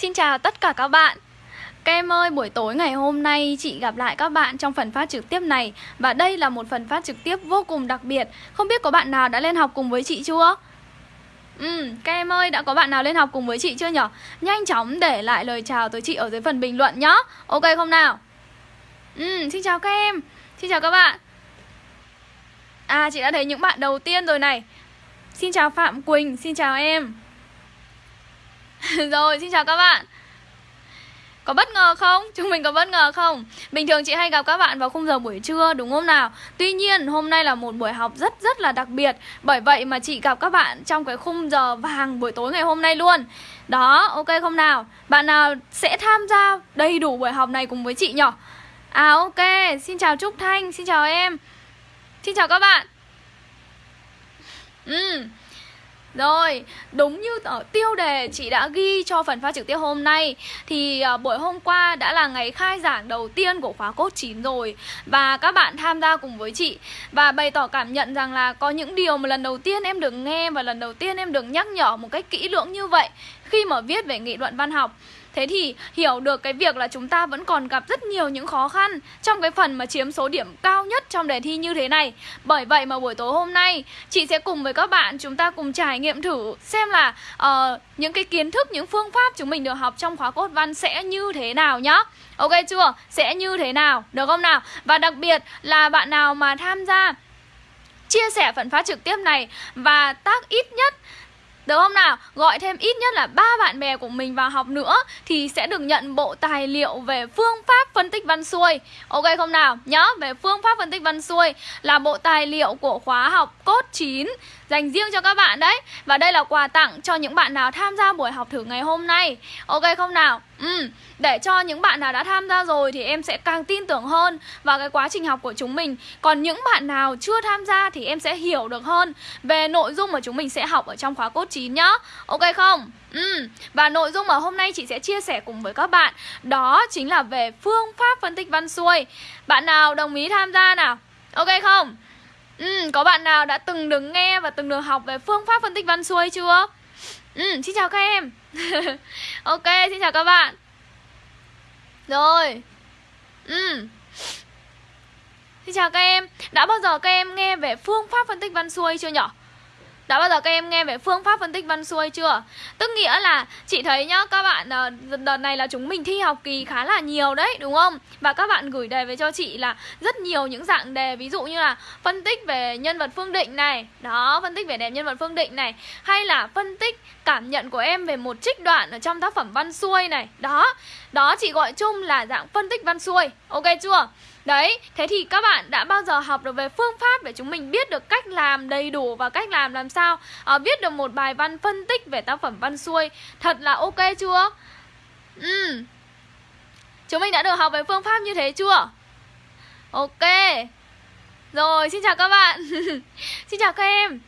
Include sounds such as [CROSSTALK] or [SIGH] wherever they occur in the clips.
Xin chào tất cả các bạn. Các em ơi, buổi tối ngày hôm nay chị gặp lại các bạn trong phần phát trực tiếp này. Và đây là một phần phát trực tiếp vô cùng đặc biệt. Không biết có bạn nào đã lên học cùng với chị chưa? Ừ, các em ơi, đã có bạn nào lên học cùng với chị chưa nhở? Nhanh chóng để lại lời chào tới chị ở dưới phần bình luận nhá. Ok không nào? Ừ, xin chào các em Xin chào các bạn. À, chị đã thấy những bạn đầu tiên rồi này. Xin chào Phạm Quỳnh, xin chào em. [LAUGHS] Rồi, xin chào các bạn có bất ngờ không? Chúng mình có bất ngờ không? Bình thường chị hay gặp các bạn vào khung giờ buổi trưa đúng không nào? Tuy nhiên hôm nay là một buổi học rất rất là đặc biệt Bởi vậy mà chị gặp các bạn trong cái khung giờ vàng buổi tối ngày hôm nay luôn Đó, ok không nào? Bạn nào sẽ tham gia đầy đủ buổi học này cùng với chị nhỉ? À ok, xin chào Trúc Thanh, xin chào em Xin chào các bạn Ừ rồi, đúng như ở tiêu đề chị đã ghi cho phần phát trực tiếp hôm nay Thì à, buổi hôm qua đã là ngày khai giảng đầu tiên của khóa cốt 9 rồi Và các bạn tham gia cùng với chị. Và bày tỏ cảm nhận rằng là có những điều mà lần đầu tiên em được nghe Và lần đầu tiên em được nhắc nhở một cách kỹ lưỡng như vậy Khi mà viết về nghị luận văn học. Thế thì hiểu được cái việc là chúng ta vẫn còn gặp rất nhiều những khó khăn trong cái phần mà chiếm số điểm cao nhất trong đề thi như thế này. Bởi vậy mà buổi tối hôm nay chị sẽ cùng với các bạn chúng ta cùng trải nghiệm thử xem là uh, những cái kiến thức, những phương pháp chúng mình được học trong khóa cốt văn sẽ như thế nào nhá. Ok chưa? Sẽ như thế nào? Được không nào? Và đặc biệt là bạn nào mà tham gia chia sẻ phần phát trực tiếp này và tác ít nhất được không nào? Gọi thêm ít nhất là ba bạn bè của mình vào học nữa thì sẽ được nhận bộ tài liệu về phương pháp phân tích văn xuôi. Ok không nào? Nhớ, về phương pháp phân tích văn xuôi là bộ tài liệu của khóa học cốt 9 dành riêng cho các bạn đấy Và đây là quà tặng cho những bạn nào tham gia buổi học thử ngày hôm nay Ok không nào? Ừ, để cho những bạn nào đã tham gia rồi thì em sẽ càng tin tưởng hơn vào cái quá trình học của chúng mình Còn những bạn nào chưa tham gia thì em sẽ hiểu được hơn về nội dung mà chúng mình sẽ học ở trong khóa cốt 9 nhá Ok không? Ừ, và nội dung mà hôm nay chị sẽ chia sẻ cùng với các bạn Đó chính là về phương pháp phân tích văn xuôi Bạn nào đồng ý tham gia nào? Ok không? Ừ, có bạn nào đã từng được nghe và từng được học về phương pháp phân tích văn xuôi chưa? Ừ, xin chào các em Ok, xin chào các bạn. Rồi. Ừ. Xin chào các em. Đã bao giờ các em nghe về phương pháp phân tích văn xuôi chưa nhỉ? Đã bao giờ các em nghe về phương pháp phân tích văn xuôi chưa? Tức nghĩa là chị thấy nhá Các bạn ờ, đợt này là chúng mình thi học kỳ khá là nhiều đấy đúng không? Và các bạn gửi đề về cho chị là rất nhiều những dạng đề Ví dụ như là phân tích về nhân vật phương định này Đó, phân tích về đẹp nhân vật phương định này Hay là phân tích cảm nhận của em về một trích đoạn ở trong tác phẩm văn xuôi này Đó, đó chị gọi chung là dạng phân tích văn xuôi Ok chưa? Đấy, thế thì các bạn đã bao giờ học được về phương pháp để chúng mình biết được cách làm đầy đủ và cách làm làm sao? Ờ, à, Viết được một bài văn phân tích về tác phẩm văn xuôi Thật là ok chưa? Ừ Chúng mình đã được học về phương pháp như thế chưa? Ok. Rồi, xin chào các bạn. [LAUGHS] Xin chào các em.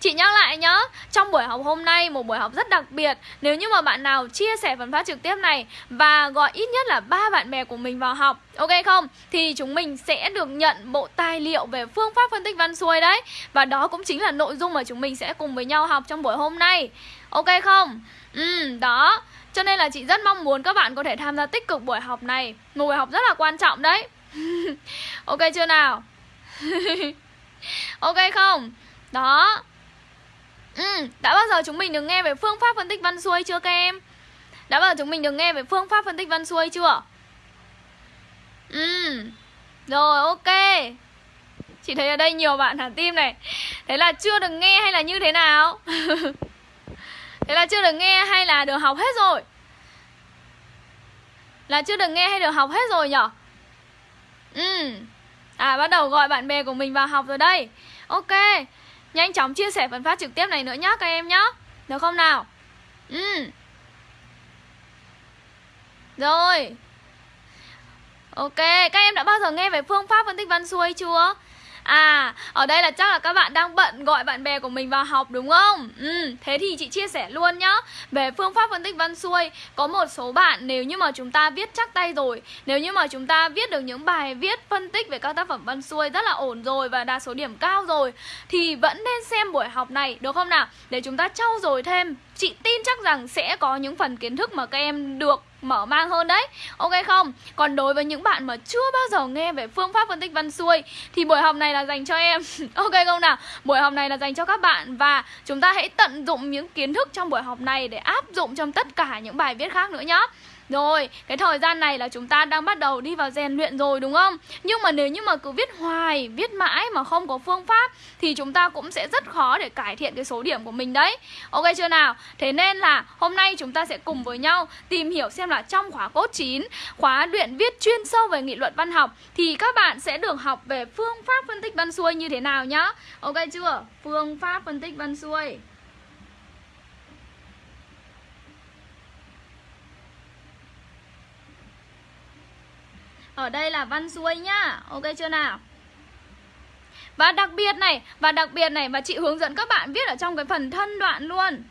Chị nhắc lại nhá, trong buổi học hôm nay một buổi học rất đặc biệt Nếu như mà bạn nào chia sẻ phần phát trực tiếp này Và gọi ít nhất là ba bạn bè của mình vào học Ok không? Thì chúng mình sẽ được nhận bộ tài liệu về phương pháp phân tích văn xuôi đấy Và đó cũng chính là nội dung mà chúng mình sẽ cùng với nhau học trong buổi hôm nay Ok không? Ừ, đó Cho nên là chị rất mong muốn các bạn có thể tham gia tích cực buổi học này Một buổi học rất là quan trọng đấy [LAUGHS] Ok chưa nào? [LAUGHS] ok không? Đó Ừ, đã bao giờ chúng mình được nghe về phương pháp phân tích văn xuôi chưa các em? Đã bao giờ chúng mình được nghe về phương pháp phân tích văn xuôi chưa? Ừ, rồi ok Chị thấy ở đây nhiều bạn hẳn tim này Thế là chưa được nghe hay là như thế nào? [LAUGHS] thế là chưa được nghe hay là được học hết rồi? Là chưa được nghe hay được học hết rồi nhở? Ừ À bắt đầu gọi bạn bè của mình vào học rồi đây Ok Nhanh chóng chia sẻ phần phát trực tiếp này nữa nhá các em nhá. Được không nào? Ừ. Rồi. Ok, các em đã bao giờ nghe về phương pháp phân tích văn xuôi chưa? À, ở đây là chắc là các bạn đang bận gọi bạn bè của mình vào học đúng không? Ừ, thế thì chị chia sẻ luôn nhá Về phương pháp phân tích văn xuôi Có một số bạn nếu như mà chúng ta viết chắc tay rồi Nếu như mà chúng ta viết được những bài viết phân tích về các tác phẩm văn xuôi rất là ổn rồi Và đạt số điểm cao rồi Thì vẫn nên xem buổi học này được không nào? Để chúng ta trau dồi thêm Chị tin chắc rằng sẽ có những phần kiến thức mà các em được mở mang hơn đấy Ok không? Còn đối với những bạn mà chưa bao giờ nghe về phương pháp phân tích văn xuôi, Thì buổi học này là dành cho em [LAUGHS] Ok không nào? Buổi học này là dành cho các bạn Và chúng ta hãy tận dụng những kiến thức trong buổi học này Để áp dụng trong tất cả những bài viết khác nữa nhé rồi, cái thời gian này là chúng ta đang bắt đầu đi vào rèn luyện rồi đúng không? Nhưng mà nếu như mà cứ viết hoài, viết mãi mà không có phương pháp Thì chúng ta cũng sẽ rất khó để cải thiện cái số điểm của mình đấy Ok chưa nào? Thế nên là hôm nay chúng ta sẽ cùng với nhau tìm hiểu xem là trong khóa cốt 9 Khóa luyện viết chuyên sâu về nghị luận văn học Thì các bạn sẽ được học về phương pháp phân tích văn xuôi như thế nào nhá Ok chưa? Phương pháp phân tích văn xuôi Ở đây là văn xuôi nhá. Ok chưa nào? Và đặc biệt này, Và đặc biệt này, Và chị hướng dẫn các bạn viết ở trong cái phần thân đoạn luôn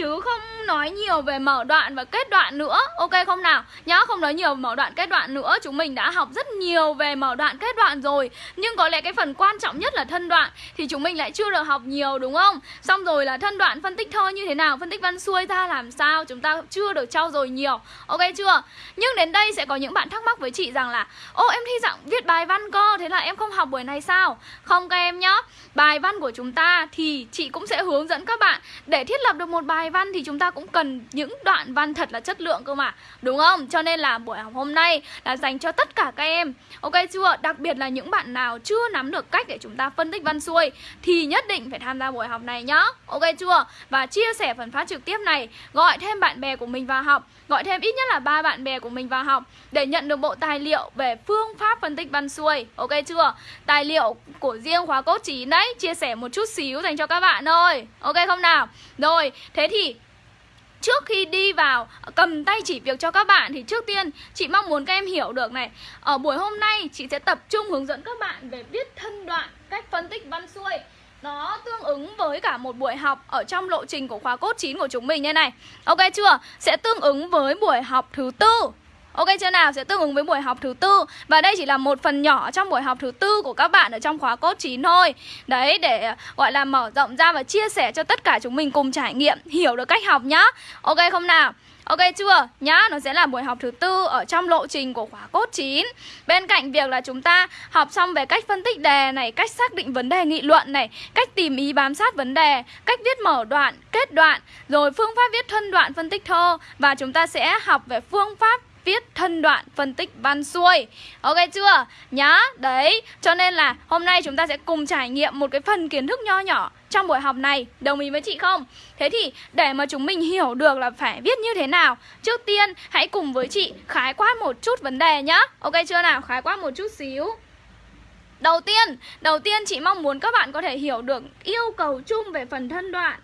chứ không nói nhiều về mở đoạn và kết đoạn nữa. Ok không nào? Nhá, không nói nhiều mở đoạn kết đoạn nữa. Chúng mình đã học rất nhiều về mở đoạn kết đoạn rồi. Nhưng có lẽ cái phần quan trọng nhất là thân đoạn, thì chúng mình lại chưa được học nhiều, đúng không? Xong rồi là thân đoạn phân tích thơ như thế nào, phân tích văn xuôi ra làm sao, chúng ta chưa được trau dồi nhiều. Ok chưa? Nhưng đến đây sẽ có những bạn thắc mắc với chị rằng là, ô, em thi dạng viết bài văn cơ, thế là em không học buổi này sao? Không các em nhá. Bài văn của chúng ta thì chị cũng sẽ hướng dẫn các bạn để thiết lập được một bài văn thì chúng ta cũng cần những đoạn văn thật là chất lượng cơ mà Đúng không? Cho nên là buổi học hôm nay là dành cho tất cả các em Ok chưa? Đặc biệt là những bạn nào chưa nắm được cách để chúng ta phân tích văn xuôi Thì nhất định phải tham gia buổi học này nhá Ok chưa? Và chia sẻ phần phát trực tiếp này Gọi thêm bạn bè của mình vào học Gọi thêm ít nhất là ba bạn bè của mình vào học Để nhận được bộ tài liệu về phương pháp phân tích văn xuôi Ok chưa? Tài liệu của riêng khóa cốt 9 đấy Chia sẻ một chút xíu dành cho các bạn thôi Ok không nào? Rồi, thế thì trước khi đi vào, cầm tay chỉ việc cho các bạn thì trước tiên chị mong muốn các em hiểu được này. Ở buổi hôm nay chị sẽ tập trung hướng dẫn các bạn về viết thân đoạn cách phân tích văn xuôi. Nó tương ứng với cả một buổi học ở trong lộ trình của khóa cốt 9 của chúng mình như này. Ok chưa? Sẽ tương ứng với buổi học thứ tư. Ok chưa nào? Sẽ tương ứng với buổi học thứ tư Và đây chỉ là một phần nhỏ trong buổi học thứ tư của các bạn ở trong khóa cốt 9 thôi Đấy, để ờ, gọi là mở rộng ra và chia sẻ cho tất cả chúng mình cùng trải nghiệm Hiểu được cách học nhá Ok không nào? Ok chưa? Nhá, nó sẽ là buổi học thứ tư ở trong lộ trình của khóa cốt 9 Bên cạnh việc là chúng ta học xong về cách phân tích đề này, cách xác định vấn đề nghị luận này Cách tìm ý bám sát vấn đề, cách viết mở đoạn, kết đoạn Rồi phương pháp viết thân đoạn phân tích thơ Và chúng ta sẽ học về phương pháp tiết thân đoạn phân tích văn xuôi Ok chưa? Nhá, đấy Cho nên là hôm nay chúng ta sẽ cùng trải nghiệm một cái phần kiến thức nho nhỏ trong buổi học này Đồng ý với chị không? Thế thì để mà chúng mình hiểu được là phải viết như thế nào Trước tiên hãy cùng với chị khái quát một chút vấn đề nhá Ok chưa nào? Khái quát một chút xíu Đầu tiên, đầu tiên chị mong muốn các bạn có thể hiểu được yêu cầu chung về phần thân đoạn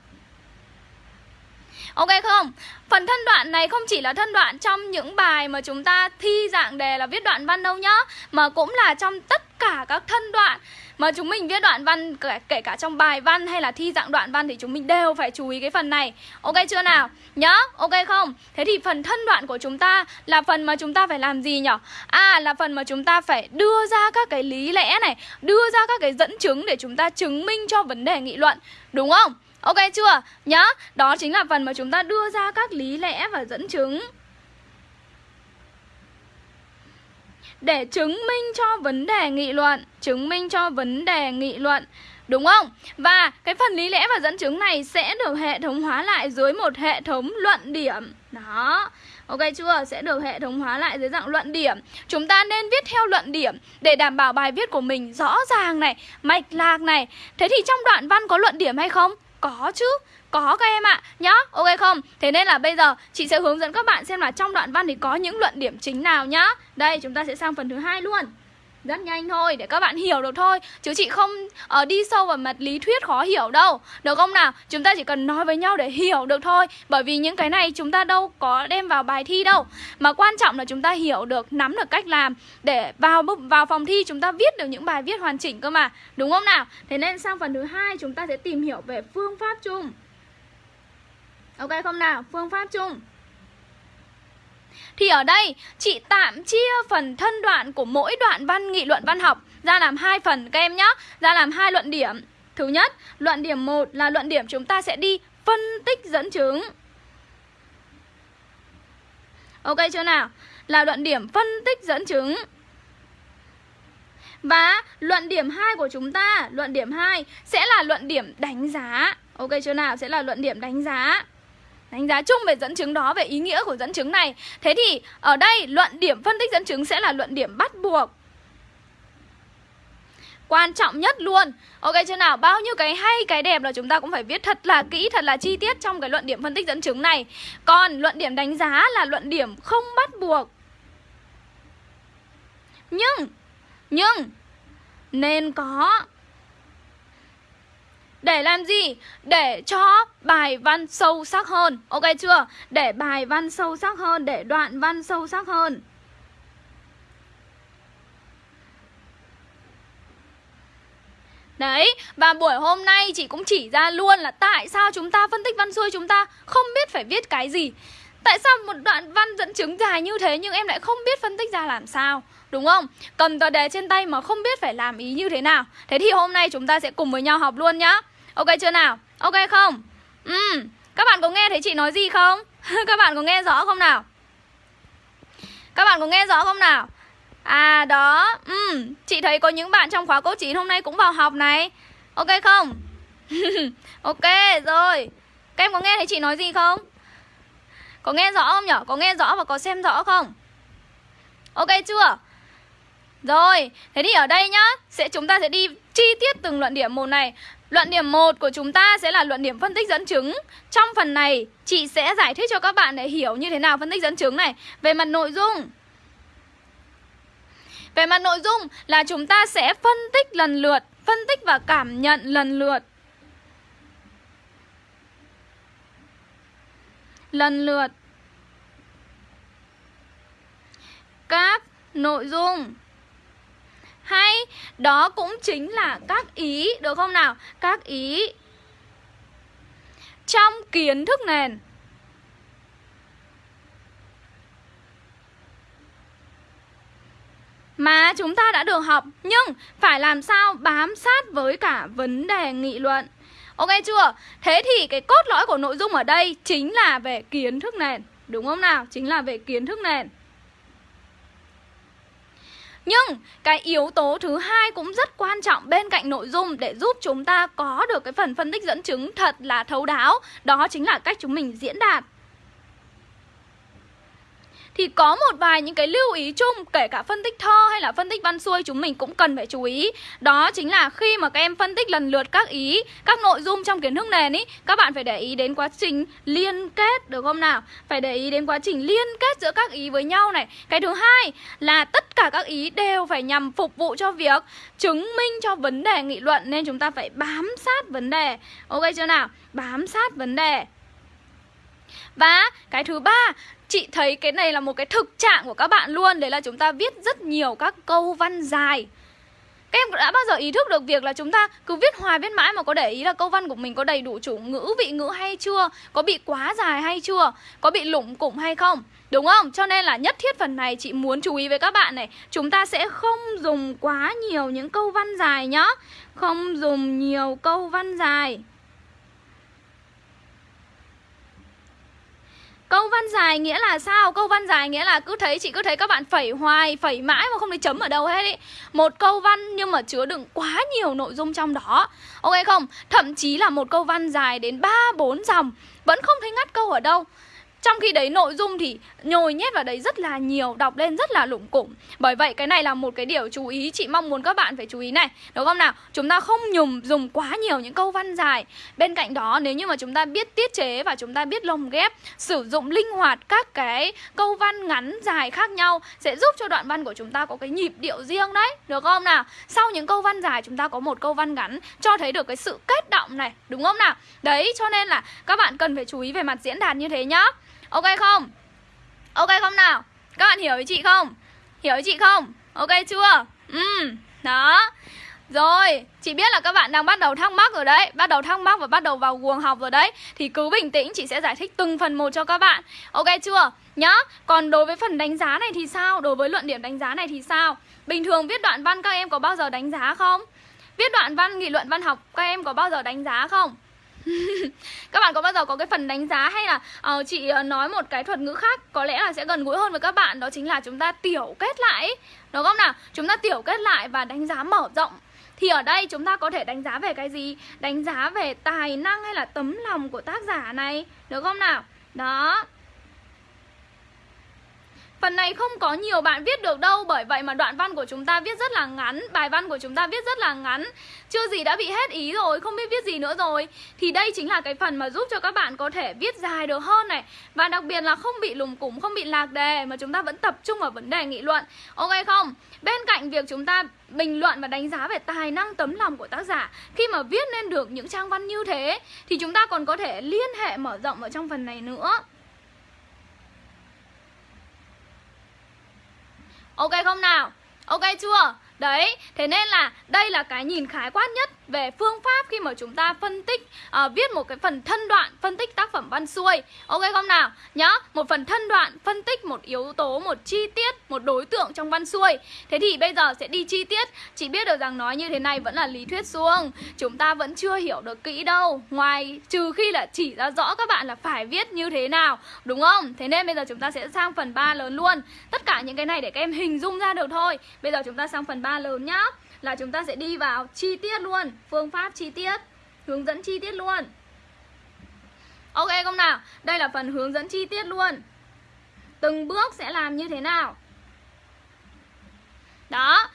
Ok không? Phần thân đoạn này không chỉ là thân đoạn trong những bài mà chúng ta thi dạng đề là viết đoạn văn đâu nhá Mà cũng là trong tất cả các thân đoạn mà chúng mình viết đoạn văn kể, kể cả trong bài văn hay là thi dạng đoạn văn thì chúng mình đều phải chú ý cái phần này Ok chưa nào? Nhá, ok không? Thế thì phần thân đoạn của chúng ta là phần mà chúng ta phải làm gì nhở? À là phần mà chúng ta phải đưa ra các cái lý lẽ này Đưa ra các cái dẫn chứng để chúng ta chứng minh cho vấn đề nghị luận Đúng không? Ok chưa? Nhá, đó chính là phần mà chúng ta đưa ra các lý lẽ và dẫn chứng Để chứng minh cho vấn đề nghị luận Chứng minh cho vấn đề nghị luận Đúng không? Và cái phần lý lẽ và dẫn chứng này sẽ được hệ thống hóa lại dưới một hệ thống luận điểm Đó Ok chưa? Sẽ được hệ thống hóa lại dưới dạng luận điểm Chúng ta nên viết theo luận điểm Để đảm bảo bài viết của mình rõ ràng này Mạch lạc này Thế thì trong đoạn văn có luận điểm hay không? Có chứ có các em ạ, nhá, ok không? Thế nên là bây giờ chị sẽ hướng dẫn các bạn xem là trong đoạn văn thì có những luận điểm chính nào nhá. Đây, chúng ta sẽ sang phần thứ hai luôn rất nhanh thôi để các bạn hiểu được thôi. Chứ chị không uh, đi sâu vào mặt lý thuyết khó hiểu đâu. Được không nào? Chúng ta chỉ cần nói với nhau để hiểu được thôi. Bởi vì những cái này chúng ta đâu có đem vào bài thi đâu. Mà quan trọng là chúng ta hiểu được nắm được cách làm. Để vào vào phòng thi chúng ta viết được những bài viết hoàn chỉnh cơ mà. Đúng không nào? Thế nên sang phần thứ hai chúng ta sẽ tìm hiểu về phương pháp chung. Ok không nào? Phương pháp chung. Thì ở đây chị tạm chia phần thân đoạn của mỗi đoạn văn nghị luận văn học ra làm hai phần các em nhé Ra làm hai luận điểm Thứ nhất, luận điểm 1 là luận điểm chúng ta sẽ đi phân tích dẫn chứng. Ok chưa nào? Là luận điểm phân tích dẫn chứng. Và luận điểm 2 của chúng ta, luận điểm 2 sẽ là luận điểm đánh giá. Ok chưa nào? Sẽ là luận điểm đánh giá. Đánh giá chung về dẫn chứng đó, về ý nghĩa của dẫn chứng này. Thế thì ở đây luận điểm phân tích dẫn chứng sẽ là luận điểm bắt buộc. Quan trọng nhất luôn Ok chưa nào? Bao nhiêu cái hay, cái đẹp là chúng ta cũng phải viết thật là kỹ, thật là chi tiết trong cái luận điểm phân tích dẫn chứng này Còn luận điểm đánh giá là luận điểm không bắt buộc Nhưng Nhưng Nên có để làm gì? Để cho bài văn sâu sắc hơn Ok chưa? Để bài văn sâu sắc hơn Để đoạn văn sâu sắc hơn Đấy, và buổi hôm nay chị cũng chỉ ra luôn là tại sao chúng ta phân tích văn xuôi chúng ta không biết phải viết cái gì Tại sao một đoạn văn dẫn chứng dài như thế nhưng em lại không biết phân tích ra làm sao Đúng không? Cầm tờ đề trên tay mà không biết phải làm ý như thế nào Thế thì hôm nay chúng ta sẽ cùng với nhau học luôn nhá Ok chưa nào? Ok không? Ừ, các bạn có nghe thấy chị nói gì không? [LAUGHS] các bạn có nghe rõ không nào? Các bạn có nghe rõ không nào? À đó, ừ, chị thấy có những bạn trong khóa cô 9 hôm nay cũng vào học này Ok không? [LAUGHS] ok, rồi Các em có nghe thấy chị nói gì không? Có nghe rõ không nhở? Có nghe rõ và có xem rõ không? Ok chưa? Rồi, thế thì ở đây nhá sẽ Chúng ta sẽ đi chi tiết từng luận điểm một này Luận điểm 1 của chúng ta sẽ là luận điểm phân tích dẫn chứng. Trong phần này, chị sẽ giải thích cho các bạn để hiểu như thế nào phân tích dẫn chứng này. Về mặt nội dung. Về mặt nội dung là chúng ta sẽ phân tích lần lượt Phân tích và cảm nhận lần lượt. Lần lượt. Các nội dung. Hay đó cũng chính là các ý Được không nào? Các ý Trong kiến thức nền mà chúng ta đã được học nhưng phải làm sao bám sát với cả vấn đề nghị luận. Ok chưa? Thế thì cái cốt lõi của nội dung ở đây chính là về kiến thức nền, đúng không nào? Chính là về kiến thức nền. Nhưng cái yếu tố thứ hai cũng rất quan trọng bên cạnh nội dung để giúp chúng ta có được cái phần phân tích dẫn chứng thật là thấu đáo, đó chính là cách chúng mình diễn đạt thì có một vài những cái lưu ý chung, kể cả phân tích thơ hay là phân tích văn xuôi, chúng mình cũng cần phải chú ý. Đó chính là khi mà các em phân tích lần lượt các ý, các nội dung trong kiến thức nền ý, các bạn phải để ý đến quá trình liên kết, được không nào? Phải để ý đến quá trình liên kết giữa các ý với nhau này. Cái thứ hai là tất cả các ý đều phải nhằm phục vụ cho việc chứng minh cho vấn đề nghị luận, nên chúng ta phải bám sát vấn đề. Ok chưa nào? Bám sát vấn đề và cái thứ ba Chị thấy cái này là một cái thực trạng của các bạn luôn Đấy là chúng ta viết rất nhiều các câu văn dài các em đã bao giờ ý thức được việc là chúng ta cứ viết hoài viết mãi mà có để ý là câu văn của mình có đầy đủ chủ ngữ, vị ngữ hay chưa? Có bị quá dài hay chưa? Có bị lủng củng hay không? Đúng không? Cho nên là nhất thiết phần này chị muốn chú ý với các bạn này Chúng ta sẽ không dùng quá nhiều những câu văn dài nhá Không dùng nhiều câu văn dài Câu văn dài nghĩa là sao? Câu văn dài nghĩa là cứ thấy chị cứ thấy các bạn phẩy hoài, phẩy mãi mà không thấy chấm ở đâu hết ý. Một câu văn nhưng mà chứa đựng quá nhiều nội dung trong đó. Ok không? Thậm chí là một câu văn dài đến 3 4 dòng vẫn không thấy ngắt câu ở đâu. Trong khi đấy nội dung thì nhồi nhét vào đấy rất là nhiều, Đọc lên rất là lủng củng Bởi vậy cái này là một cái điều chú ý, Chị mong muốn các bạn phải chú ý này Đúng không nào? Chúng ta không nhùng dùng quá nhiều những câu văn dài Bên cạnh đó, nếu như mà chúng ta biết tiết chế Và chúng ta biết lồng ghép, Sử dụng linh hoạt các cái câu văn ngắn dài khác nhau Sẽ giúp cho đoạn văn của chúng ta có cái nhịp điệu riêng đấy Được không nào? Sau những câu văn dài, chúng ta có một câu văn ngắn Cho thấy được cái sự kết động này Đúng không nào? Đấy, cho nên là các bạn cần phải chú ý về mặt diễn đạt như thế nhá Ok không? Ok không nào? Các bạn hiểu ý chị không? Hiểu ý chị không? Ok chưa? Ừ, đó rồi, chị biết là các bạn đang bắt đầu thắc mắc rồi đấy Bắt đầu thắc mắc và bắt đầu vào guồng học rồi đấy Thì cứ bình tĩnh, chị sẽ giải thích từng phần một cho các bạn Ok chưa? Nhá, còn đối với phần đánh giá này thì sao? Đối với luận điểm đánh giá này thì sao? Bình thường viết đoạn văn các em có bao giờ đánh giá không? Viết đoạn văn, nghị luận văn học Các em có bao giờ đánh giá không? [LAUGHS] các bạn có bao giờ có cái phần đánh giá hay là uh, chị ờ, nói một cái thuật ngữ khác có lẽ là sẽ gần gũi hơn với các bạn đó chính là chúng ta tiểu kết lại đúng không nào? Chúng ta tiểu kết lại và đánh giá mở rộng. Thì ở đây chúng ta có thể đánh giá về cái gì? Đánh giá về tài năng hay là tấm lòng của tác giả này được không nào? Đó. Phần này không có nhiều bạn viết được đâu, Bởi vậy mà đoạn văn của chúng ta viết rất là ngắn, Bài văn của chúng ta viết rất là ngắn. Chưa gì đã bị hết ý rồi, Không biết viết gì nữa rồi. Thì đây chính là cái phần mà giúp cho các bạn có thể viết dài được hơn này. Và đặc biệt là không bị lùng củng Không bị lạc đề Mà chúng ta vẫn tập trung vào vấn đề nghị luận. Ok không? Bên cạnh việc chúng ta bình luận và đánh giá về tài năng, tấm lòng của tác giả, Khi mà viết nên được những trang văn như thế, Thì chúng ta còn có thể liên hệ mở rộng ở trong phần này nữa. Ok không nào? Ok chưa? Đấy, thế nên là đây là cái nhìn khái quát nhất về phương pháp khi mà chúng ta phân tích à, viết một cái phần thân đoạn phân tích tác phẩm văn xuôi. Ok không nào? Nhá, một phần thân đoạn phân tích một yếu tố, một chi tiết, một đối tượng trong văn xuôi. Thế thì bây giờ sẽ đi chi tiết. Chị biết được rằng nói như thế này vẫn là lý thuyết suông. Chúng ta vẫn chưa hiểu được kỹ đâu. Ngoài trừ khi là chỉ ra rõ các bạn là phải viết như thế nào, đúng không? Thế nên bây giờ chúng ta sẽ sang phần 3 lớn luôn. Tất cả những cái này để các em hình dung ra được thôi. Bây giờ chúng ta sang phần 3 lớn nhá là chúng ta sẽ đi vào chi tiết luôn, phương pháp chi tiết, hướng dẫn chi tiết luôn. Ok, không nào? Đây là phần hướng dẫn chi tiết luôn. Từng bước sẽ làm như thế nào? Đó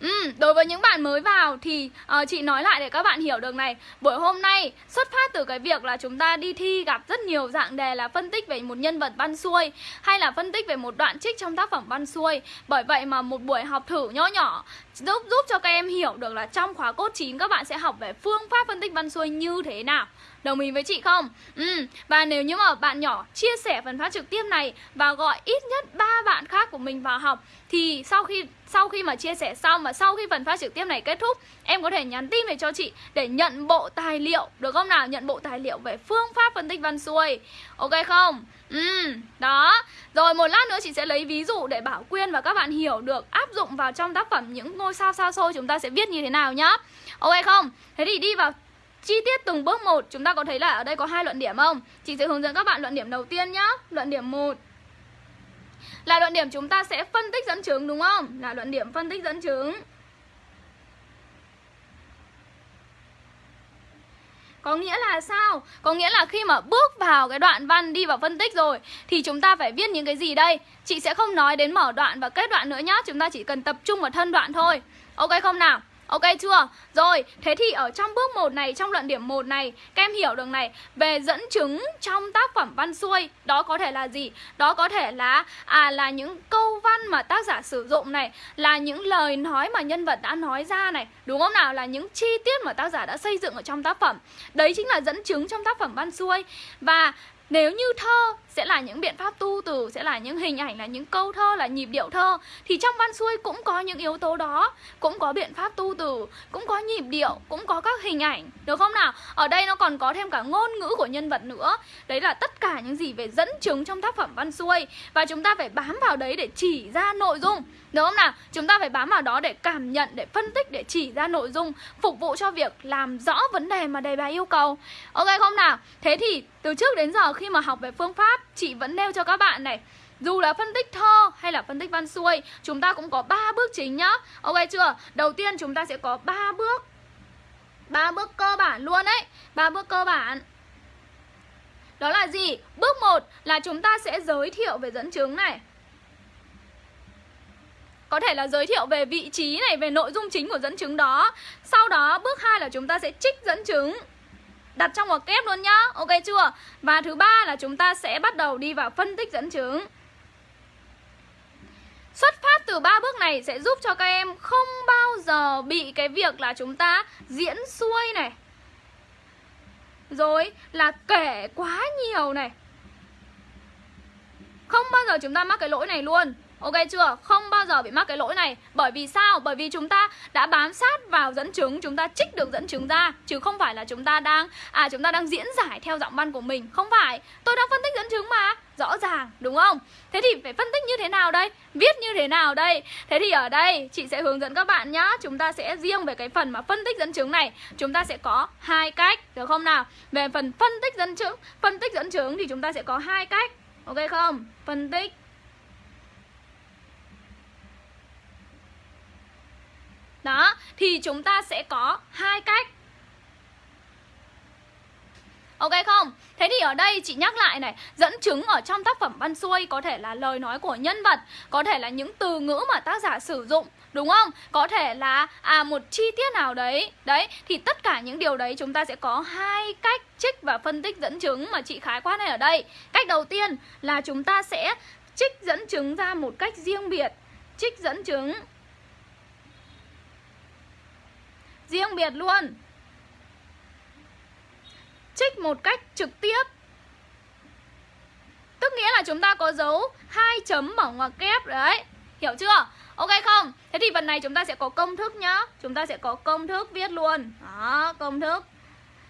Ừ, đối với những bạn mới vào thì uh, chị nói lại để các bạn hiểu được này. Buổi hôm nay xuất phát từ cái việc là chúng ta đi thi gặp rất nhiều dạng đề là phân tích về một nhân vật văn xuôi Hay là phân tích về một đoạn trích trong tác phẩm văn xuôi. Bởi vậy mà một buổi học thử nhỏ nhỏ giúp giúp cho các em hiểu được là trong khóa cốt 9 các bạn sẽ học về phương pháp phân tích văn xuôi như thế nào. Đồng ý với chị không? Ừ, và nếu như mà bạn nhỏ chia sẻ phần phát trực tiếp này và gọi ít nhất ba bạn khác của mình vào học thì sau khi sau khi mà chia sẻ xong và sau khi phần phát trực tiếp này kết thúc em có thể nhắn tin về cho chị để nhận bộ tài liệu được không nào? Nhận bộ tài liệu về phương pháp phân tích văn xuôi. Ok không? Ừ đó. Rồi một lát nữa chị sẽ lấy ví dụ để bảo quyên và các bạn hiểu được áp dụng vào trong tác phẩm những ngôi sao sao xôi chúng ta sẽ viết như thế nào nhá. Ok không? Thế thì đi vào chi tiết từng bước một, chúng ta có thấy là ở đây có hai luận điểm không chị sẽ hướng dẫn các bạn luận điểm đầu tiên nhá luận điểm 1 là luận điểm chúng ta sẽ phân tích dẫn chứng, đúng không là luận điểm phân tích dẫn chứng Có nghĩa là sao? Có nghĩa là khi mà bước vào cái đoạn văn đi vào phân tích rồi, Thì chúng ta phải viết những cái gì đây? Chị sẽ không nói đến mở đoạn và kết đoạn nữa nhá Chúng ta chỉ cần tập trung vào thân đoạn thôi Ok không nào? Ok chưa? Rồi, thế thì ở trong bước 1 này, trong luận điểm 1 này, các em hiểu được này, về dẫn chứng trong tác phẩm văn xuôi, đó có thể là gì? Đó có thể là à là những câu văn mà tác giả sử dụng này, là những lời nói mà nhân vật đã nói ra này, đúng không nào? Là những chi tiết mà tác giả đã xây dựng ở trong tác phẩm. Đấy chính là dẫn chứng trong tác phẩm văn xuôi. Và nếu như thơ sẽ là những biện pháp tu từ, sẽ là những hình ảnh, là những câu thơ, là nhịp điệu thơ Thì trong văn xuôi cũng có những yếu tố đó Cũng có biện pháp tu từ, cũng có nhịp điệu, cũng có các hình ảnh Được không nào? Ở đây nó còn có thêm cả ngôn ngữ của nhân vật nữa Đấy là tất cả những gì về dẫn chứng trong tác phẩm văn xuôi Và chúng ta phải bám vào đấy để chỉ ra nội dung Đúng không nào? Chúng ta phải bám vào đó để cảm nhận, để phân tích, để chỉ ra nội dung Phục vụ cho việc làm rõ vấn đề mà đề bài yêu cầu Ok không nào? Thế thì từ trước đến giờ khi mà học về phương pháp Chị vẫn nêu cho các bạn này. Dù là phân tích thơ hay là phân tích văn xuôi Chúng ta cũng có 3 bước chính nhá. Ok chưa? Đầu tiên chúng ta sẽ có 3 bước. Ba bước cơ bản luôn đấy ba bước cơ bản. Đó là gì? Bước 1 là chúng ta sẽ giới thiệu về dẫn chứng này. Có thể là giới thiệu về vị trí này, về nội dung chính của dẫn chứng đó. Sau đó bước 2 là chúng ta sẽ trích dẫn chứng đặt trong ngoặc kép luôn nhá. Ok chưa? Và thứ ba là chúng ta sẽ bắt đầu đi vào phân tích dẫn chứng. Xuất phát từ ba bước này sẽ giúp cho các em không bao giờ bị cái việc là chúng ta diễn xuôi này. Rồi là kể quá nhiều này. Không bao giờ chúng ta mắc cái lỗi này luôn. Ok chưa? Không bao giờ bị mắc cái lỗi này Bởi vì sao? Bởi vì chúng ta đã bám sát vào dẫn chứng, Chúng ta trích được dẫn chứng ra, Chứ không phải là chúng ta đang À chúng ta đang diễn giải theo giọng văn của mình Không phải Tôi đang phân tích dẫn chứng mà Rõ ràng, đúng không? Thế thì phải phân tích như thế nào đây? Viết như thế nào đây? Thế thì ở đây, chị sẽ hướng dẫn các bạn nhá Chúng ta sẽ riêng về cái phần mà phân tích dẫn chứng này, Chúng ta sẽ có hai cách, Được không nào? Về phần phân tích dẫn chứng, Phân tích dẫn chứng thì chúng ta sẽ có hai cách Ok không? Phân tích Đó, thì chúng ta sẽ có hai cách Ok không? Thế thì ở đây chị nhắc lại này Dẫn chứng ở trong tác phẩm văn xuôi Có thể là lời nói của nhân vật Có thể là những từ ngữ mà tác giả sử dụng Đúng không? Có thể là à một chi tiết nào đấy Đấy, thì tất cả những điều đấy chúng ta sẽ có hai cách trích và phân tích dẫn chứng mà chị khái quát này ở đây Cách đầu tiên là chúng ta sẽ trích dẫn chứng ra một cách riêng biệt Trích dẫn chứng riêng biệt luôn. Trích một cách trực tiếp. Tức nghĩa là chúng ta có dấu hai chấm mở ngoặc kép đấy. Hiểu chưa? Ok không? Thế thì phần này chúng ta sẽ có công thức nhá. Chúng ta sẽ có công thức viết luôn. Đó công thức.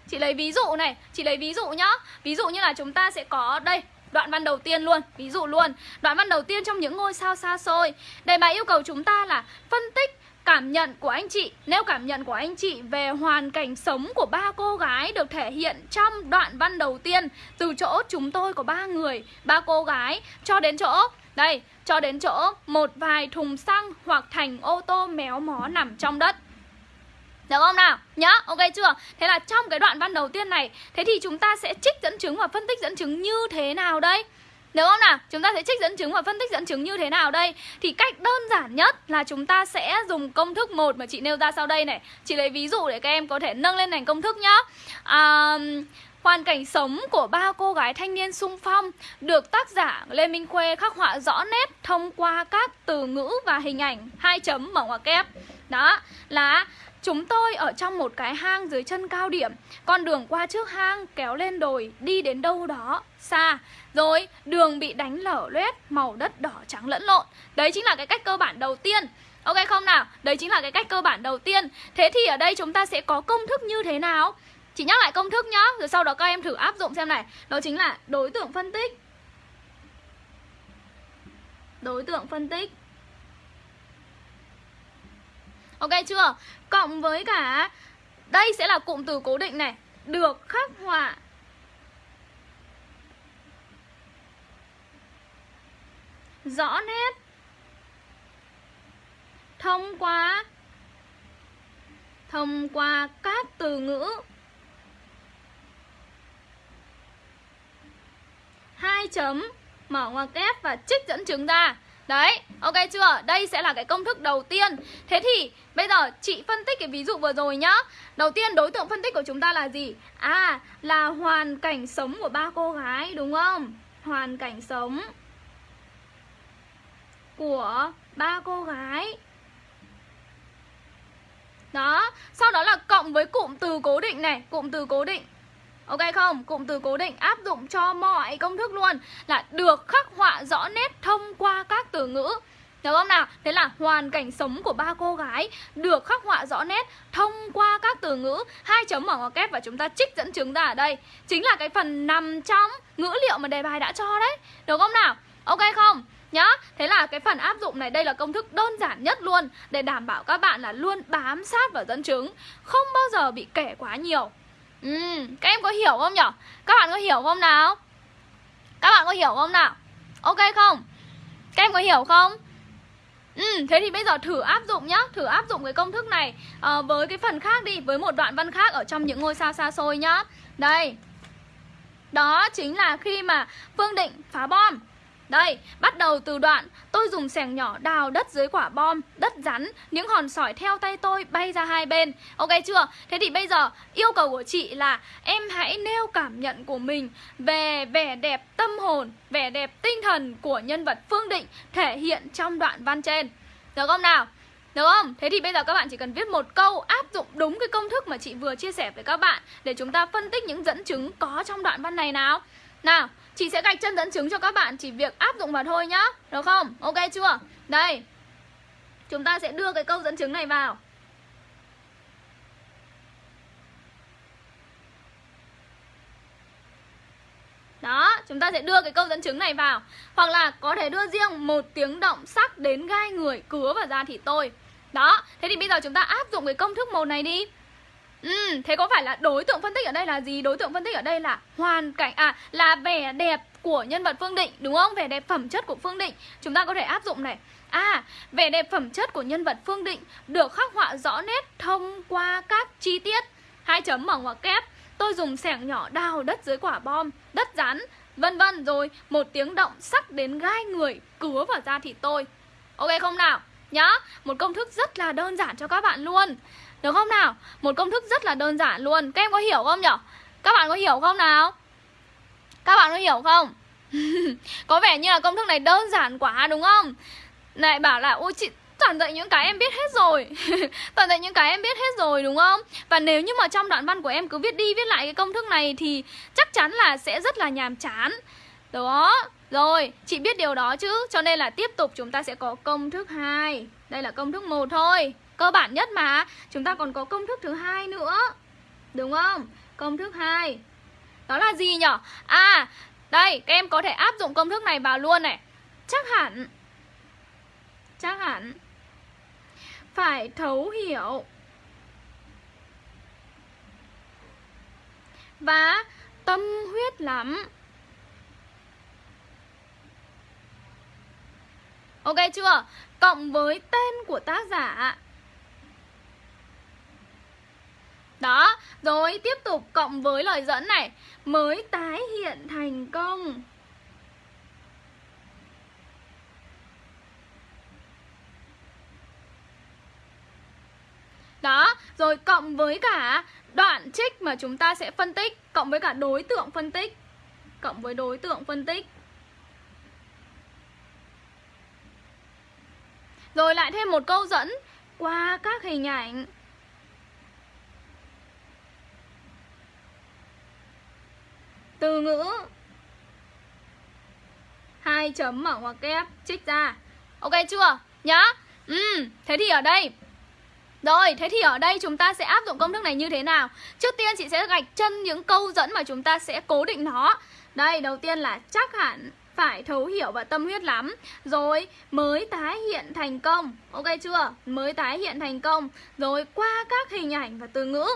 Chị lấy ví dụ này chị lấy ví dụ nhá. Ví dụ như là chúng ta sẽ có đây Đoạn văn đầu tiên luôn, ví dụ luôn. Đoạn văn đầu tiên trong những ngôi sao xa xôi. Đề bài yêu cầu chúng ta là phân tích Cảm nhận của anh chị, Nếu cảm nhận của anh chị về hoàn cảnh sống của ba cô gái được thể hiện trong đoạn văn đầu tiên Từ chỗ chúng tôi có ba người, ba cô gái cho đến chỗ Đây, cho đến chỗ một vài thùng xăng hoặc thành ô tô méo mó nằm trong đất được không nào? Nhá, ok chưa? Thế là trong cái đoạn văn đầu tiên này Thế thì chúng ta sẽ trích dẫn chứng và phân tích dẫn chứng như thế nào đây? Đúng không nào? Chúng ta sẽ trích dẫn chứng và phân tích dẫn chứng như thế nào đây? Thì cách đơn giản nhất là chúng ta sẽ dùng công thức một mà chị nêu ra sau đây này Chị lấy ví dụ để các em có thể nâng lên thành công thức nhá à, Hoàn cảnh sống của ba cô gái thanh niên sung phong được tác giả Lê Minh Khuê khắc họa rõ nét thông qua các từ ngữ và hình ảnh hai chấm mở ngoặc kép. Đó là Chúng tôi ở trong một cái hang dưới chân cao điểm. Con đường qua trước hang kéo lên đồi, Đi đến đâu đó xa. Rồi, đường bị đánh lở loét, Màu đất đỏ trắng lẫn lộn. Đấy chính là cái cách cơ bản đầu tiên. Ok không nào? Đấy chính là cái cách cơ bản đầu tiên. Thế thì ở đây chúng ta sẽ có công thức như thế nào? Chỉ nhắc lại công thức nhá, Rồi sau đó các em thử áp dụng xem này. Đó chính là đối tượng phân tích. Đối tượng phân tích. Ok chưa? Cộng với cả, Đây sẽ là cụm từ cố định này. Được khắc họa. Rõ nét. Thông qua. Thông qua các từ ngữ. Hai chấm, mở ngoặc kép và trích dẫn chứng ra Đấy, ok chưa? Đây sẽ là cái công thức đầu tiên Thế thì bây giờ chị phân tích cái ví dụ vừa rồi nhá Đầu tiên đối tượng phân tích của chúng ta là gì? À, là hoàn cảnh sống của ba cô gái đúng không? Hoàn cảnh sống của ba cô gái Đó, sau đó là cộng với cụm từ cố định này Cụm từ cố định Ok không? Cụm từ cố định áp dụng cho mọi công thức luôn Là được khắc họa rõ nét thông qua các từ ngữ được không nào? Thế là hoàn cảnh sống của ba cô gái được khắc họa rõ nét thông qua các từ ngữ hai chấm mở ngoặc kép và chúng ta trích dẫn chứng ra ở đây. Chính là cái phần nằm trong ngữ liệu mà đề bài đã cho đấy. Được không nào? Ok không? Nhá, thế là cái phần áp dụng này đây là công thức đơn giản nhất luôn Để đảm bảo các bạn là luôn bám sát vào dẫn chứng Không bao giờ bị kể quá nhiều Ừ, các em có hiểu không nhở? Các bạn có hiểu không nào? Các bạn có hiểu không nào? Ok không? Các em có hiểu không? Ừ, thế thì bây giờ thử áp dụng nhá Thử áp dụng cái công thức này uh, Với cái phần khác đi Với một đoạn văn khác ở trong những ngôi sao xa xôi nhá Đây Đó chính là khi mà Phương Định phá bom đây, bắt đầu từ đoạn Tôi dùng xẻng nhỏ đào đất dưới quả bom Đất rắn, những hòn sỏi theo tay tôi bay ra hai bên Ok chưa? Thế thì bây giờ yêu cầu của chị là Em hãy nêu cảm nhận của mình Về vẻ đẹp tâm hồn Vẻ đẹp tinh thần của nhân vật Phương Định Thể hiện trong đoạn văn trên Được không nào? Được không? Thế thì bây giờ các bạn chỉ cần viết một câu áp dụng đúng cái công thức mà chị vừa chia sẻ với các bạn Để chúng ta phân tích những dẫn chứng có trong đoạn văn này nào Nào Chị sẽ gạch chân dẫn chứng cho các bạn Chỉ việc áp dụng vào thôi nhá Được không? Ok chưa? Đây. Chúng ta sẽ đưa cái câu dẫn chứng này vào. Đó, chúng ta sẽ đưa cái câu dẫn chứng này vào. Hoặc là có thể đưa riêng một tiếng động sắc đến gai người cứa vào da thịt tôi. Đó, thế thì bây giờ chúng ta áp dụng cái công thức một này đi. Ừ, thế có phải là đối tượng phân tích ở đây là gì? Đối tượng phân tích ở đây là hoàn cảnh À, là vẻ đẹp của nhân vật Phương Định Đúng không? Vẻ đẹp phẩm chất của Phương Định. Chúng ta có thể áp dụng này. À, vẻ đẹp phẩm chất của nhân vật Phương Định Được khắc họa rõ nét thông qua các chi tiết. Hai chấm mở ngoặc kép. Tôi dùng sẻng nhỏ đào đất dưới quả bom Đất rắn Vân vân rồi một tiếng động sắc đến gai người Cứa vào da thịt tôi. Ok không nào? Nhá Một công thức rất là đơn giản cho các bạn luôn. Được không nào? Một công thức rất là đơn giản luôn. Các em có hiểu không nhở? Các bạn có hiểu không nào? Các bạn có hiểu không? [LAUGHS] Có vẻ như là công thức này đơn giản quá, đúng không? Này, bảo là, Ôi chị, toàn dạy những cái em biết hết rồi. [LAUGHS] Toàn dạy những cái em biết hết rồi, đúng không? Và nếu như mà trong đoạn văn của em cứ viết đi viết lại cái công thức này thì chắc chắn là sẽ rất là nhàm chán. Đó. Rồi, chị biết điều đó chứ? Cho nên là tiếp tục chúng ta sẽ có công thức 2 đây là công thức một thôi cơ bản nhất mà. Chúng ta còn có công thức thứ hai nữa. Đúng không? Công thức 2 đó là gì nhở? À đây, các em có thể áp dụng công thức này vào luôn này. Chắc hẳn chắc hẳn phải thấu hiểu. Và tâm huyết lắm. Ok chưa? Cộng với tên của tác giả. Đó, rồi tiếp tục cộng với lời dẫn này. Mới tái hiện thành công. Đó, rồi cộng với cả đoạn trích mà chúng ta sẽ phân tích Cộng với cả đối tượng phân tích. Cộng với đối tượng phân tích. Rồi lại thêm một câu dẫn. Qua các hình ảnh Từ ngữ. Hai chấm mở ngoặc kép trích ra. Ok chưa? Nhá. Ừ, thế thì ở đây. Rồi, thế thì ở đây chúng ta sẽ áp dụng công thức này như thế nào? Trước tiên chị sẽ gạch chân những câu dẫn mà chúng ta sẽ cố định nó. Đây, đầu tiên là chắc hẳn phải thấu hiểu và tâm huyết lắm. Rồi mới tái hiện thành công. Ok chưa? Mới tái hiện thành công. Rồi qua các hình ảnh và từ ngữ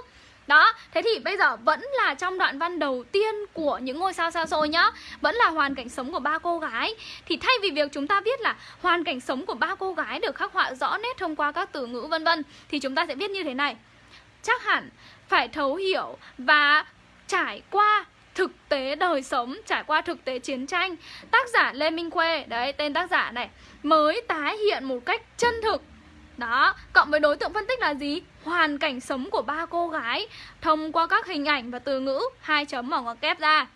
đó, thế thì bây giờ vẫn là trong đoạn văn đầu tiên của những ngôi sao xa xôi nhá. Vẫn là hoàn cảnh sống của ba cô gái. Thì thay vì việc chúng ta viết là hoàn cảnh sống của ba cô gái được khắc họa rõ nét thông qua các từ ngữ vân vân Thì chúng ta sẽ viết như thế này. Chắc hẳn phải thấu hiểu và trải qua thực tế đời sống, trải qua thực tế chiến tranh. Tác giả Lê Minh Khuê, đấy tên tác giả này Mới tái hiện một cách chân thực đó, cộng với đối tượng phân tích là gì? Hoàn cảnh sống của ba cô gái thông qua các hình ảnh và từ ngữ hai chấm mở ngoặc kép ra.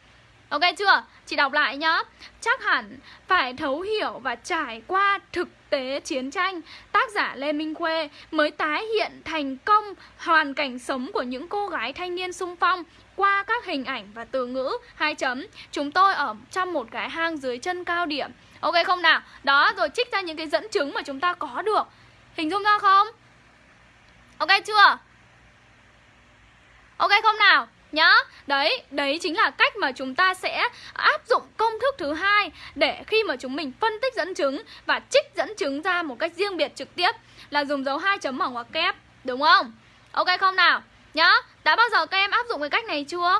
Ok chưa? Chị đọc lại nhá. Chắc hẳn phải thấu hiểu và trải qua thực tế chiến tranh, tác giả Lê Minh Khuê mới tái hiện thành công hoàn cảnh sống của những cô gái thanh niên sung phong qua các hình ảnh và từ ngữ hai chấm. Chúng tôi ở trong một cái hang dưới chân cao điểm. Ok không nào? Đó rồi trích ra những cái dẫn chứng mà chúng ta có được Hình dung ra không? Ok chưa? Ok không nào? Nhá, đấy, đấy chính là cách mà chúng ta sẽ áp dụng công thức thứ hai để khi mà chúng mình phân tích dẫn chứng và trích dẫn chứng ra một cách riêng biệt trực tiếp là dùng dấu hai chấm ở ngoặc kép, đúng không? Ok không nào? Nhá, đã bao giờ các em áp dụng cái cách này chưa?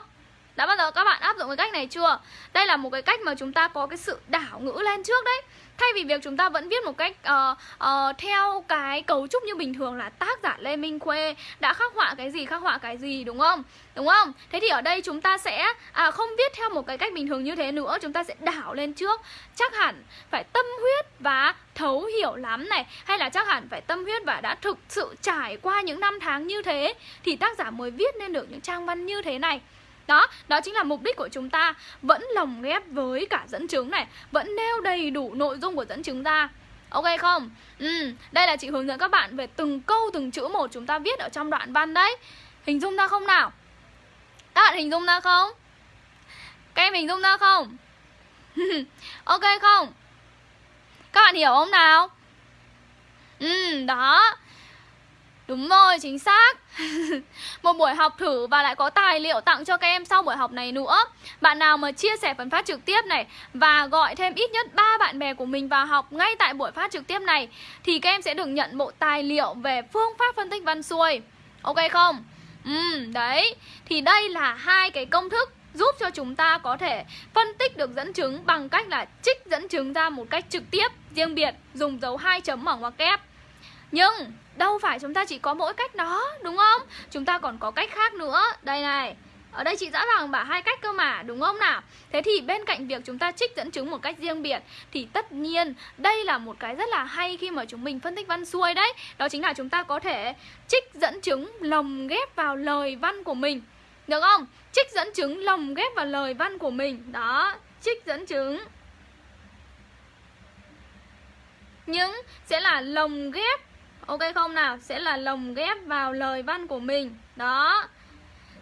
Đã bao giờ các bạn áp dụng cái cách này chưa? Đây là một cái cách mà chúng ta có cái sự đảo ngữ lên trước đấy Thay vì việc chúng ta vẫn viết một cách uh, uh, theo cái cấu trúc như bình thường là tác giả Lê Minh Khuê đã khắc họa cái gì khắc họa cái gì đúng không? Đúng không? Thế thì ở đây chúng ta sẽ à, không viết theo một cái cách bình thường như thế nữa Chúng ta sẽ đảo lên trước Chắc hẳn phải tâm huyết và thấu hiểu lắm này Hay là chắc hẳn phải tâm huyết và đã thực sự trải qua những năm tháng như thế Thì tác giả mới viết nên được những trang văn như thế này đó, đó chính là mục đích của chúng ta Vẫn lồng ghép với cả dẫn chứng này Vẫn nêu đầy đủ nội dung của dẫn chứng ra Ok không? Ừ, đây là chị hướng dẫn các bạn về từng câu từng chữ một chúng ta viết ở trong đoạn văn đấy Hình dung ra không nào? Các bạn hình dung ra không? Các em hình dung ra không? [LAUGHS] ok không? Các bạn hiểu không nào? Ừ, đó Đúng rồi, chính xác [LAUGHS] Một buổi học thử và lại có tài liệu tặng cho các em sau buổi học này nữa Bạn nào mà chia sẻ phần phát trực tiếp này Và gọi thêm ít nhất 3 bạn bè của mình vào học ngay tại buổi phát trực tiếp này Thì các em sẽ được nhận bộ tài liệu về phương pháp phân tích văn xuôi Ok không? Ừ, đấy Thì đây là hai cái công thức giúp cho chúng ta có thể phân tích được dẫn chứng bằng cách là trích dẫn chứng ra một cách trực tiếp, riêng biệt, dùng dấu hai chấm mở ngoặc kép. Nhưng đâu phải chúng ta chỉ có mỗi cách đó, đúng không? Chúng ta còn có cách khác nữa. Đây này, ở đây chị rõ ràng bảo hai cách cơ mà, đúng không nào? Thế thì bên cạnh việc chúng ta trích dẫn chứng một cách riêng biệt Thì tất nhiên đây là một cái rất là hay khi mà chúng mình phân tích văn xuôi đấy Đó chính là chúng ta có thể trích dẫn chứng lồng ghép vào lời văn của mình Được không? Trích dẫn chứng lồng ghép vào lời văn của mình Đó, trích dẫn chứng những sẽ là lồng ghép Ok không nào? Sẽ là lồng ghép vào lời văn của mình Đó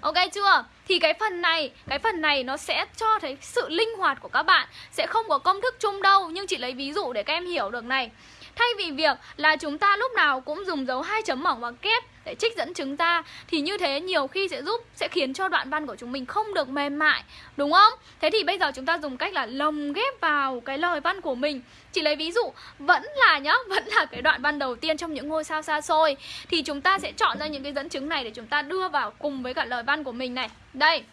Ok chưa? Thì cái phần này, cái phần này nó sẽ cho thấy sự linh hoạt của các bạn Sẽ không có công thức chung đâu Nhưng chị lấy ví dụ để các em hiểu được này Thay vì việc là chúng ta lúc nào cũng dùng dấu hai chấm mỏng và kép để trích dẫn chứng ra thì như thế nhiều khi sẽ giúp sẽ khiến cho đoạn văn của chúng mình không được mềm mại đúng không? Thế thì bây giờ chúng ta dùng cách là lồng ghép vào cái lời văn của mình. Chỉ lấy ví dụ vẫn là nhá [LAUGHS] vẫn là cái đoạn văn đầu tiên trong những ngôi sao xa xôi thì chúng ta sẽ chọn ra những cái dẫn chứng này để chúng ta đưa vào cùng với cả lời văn của mình này. Đây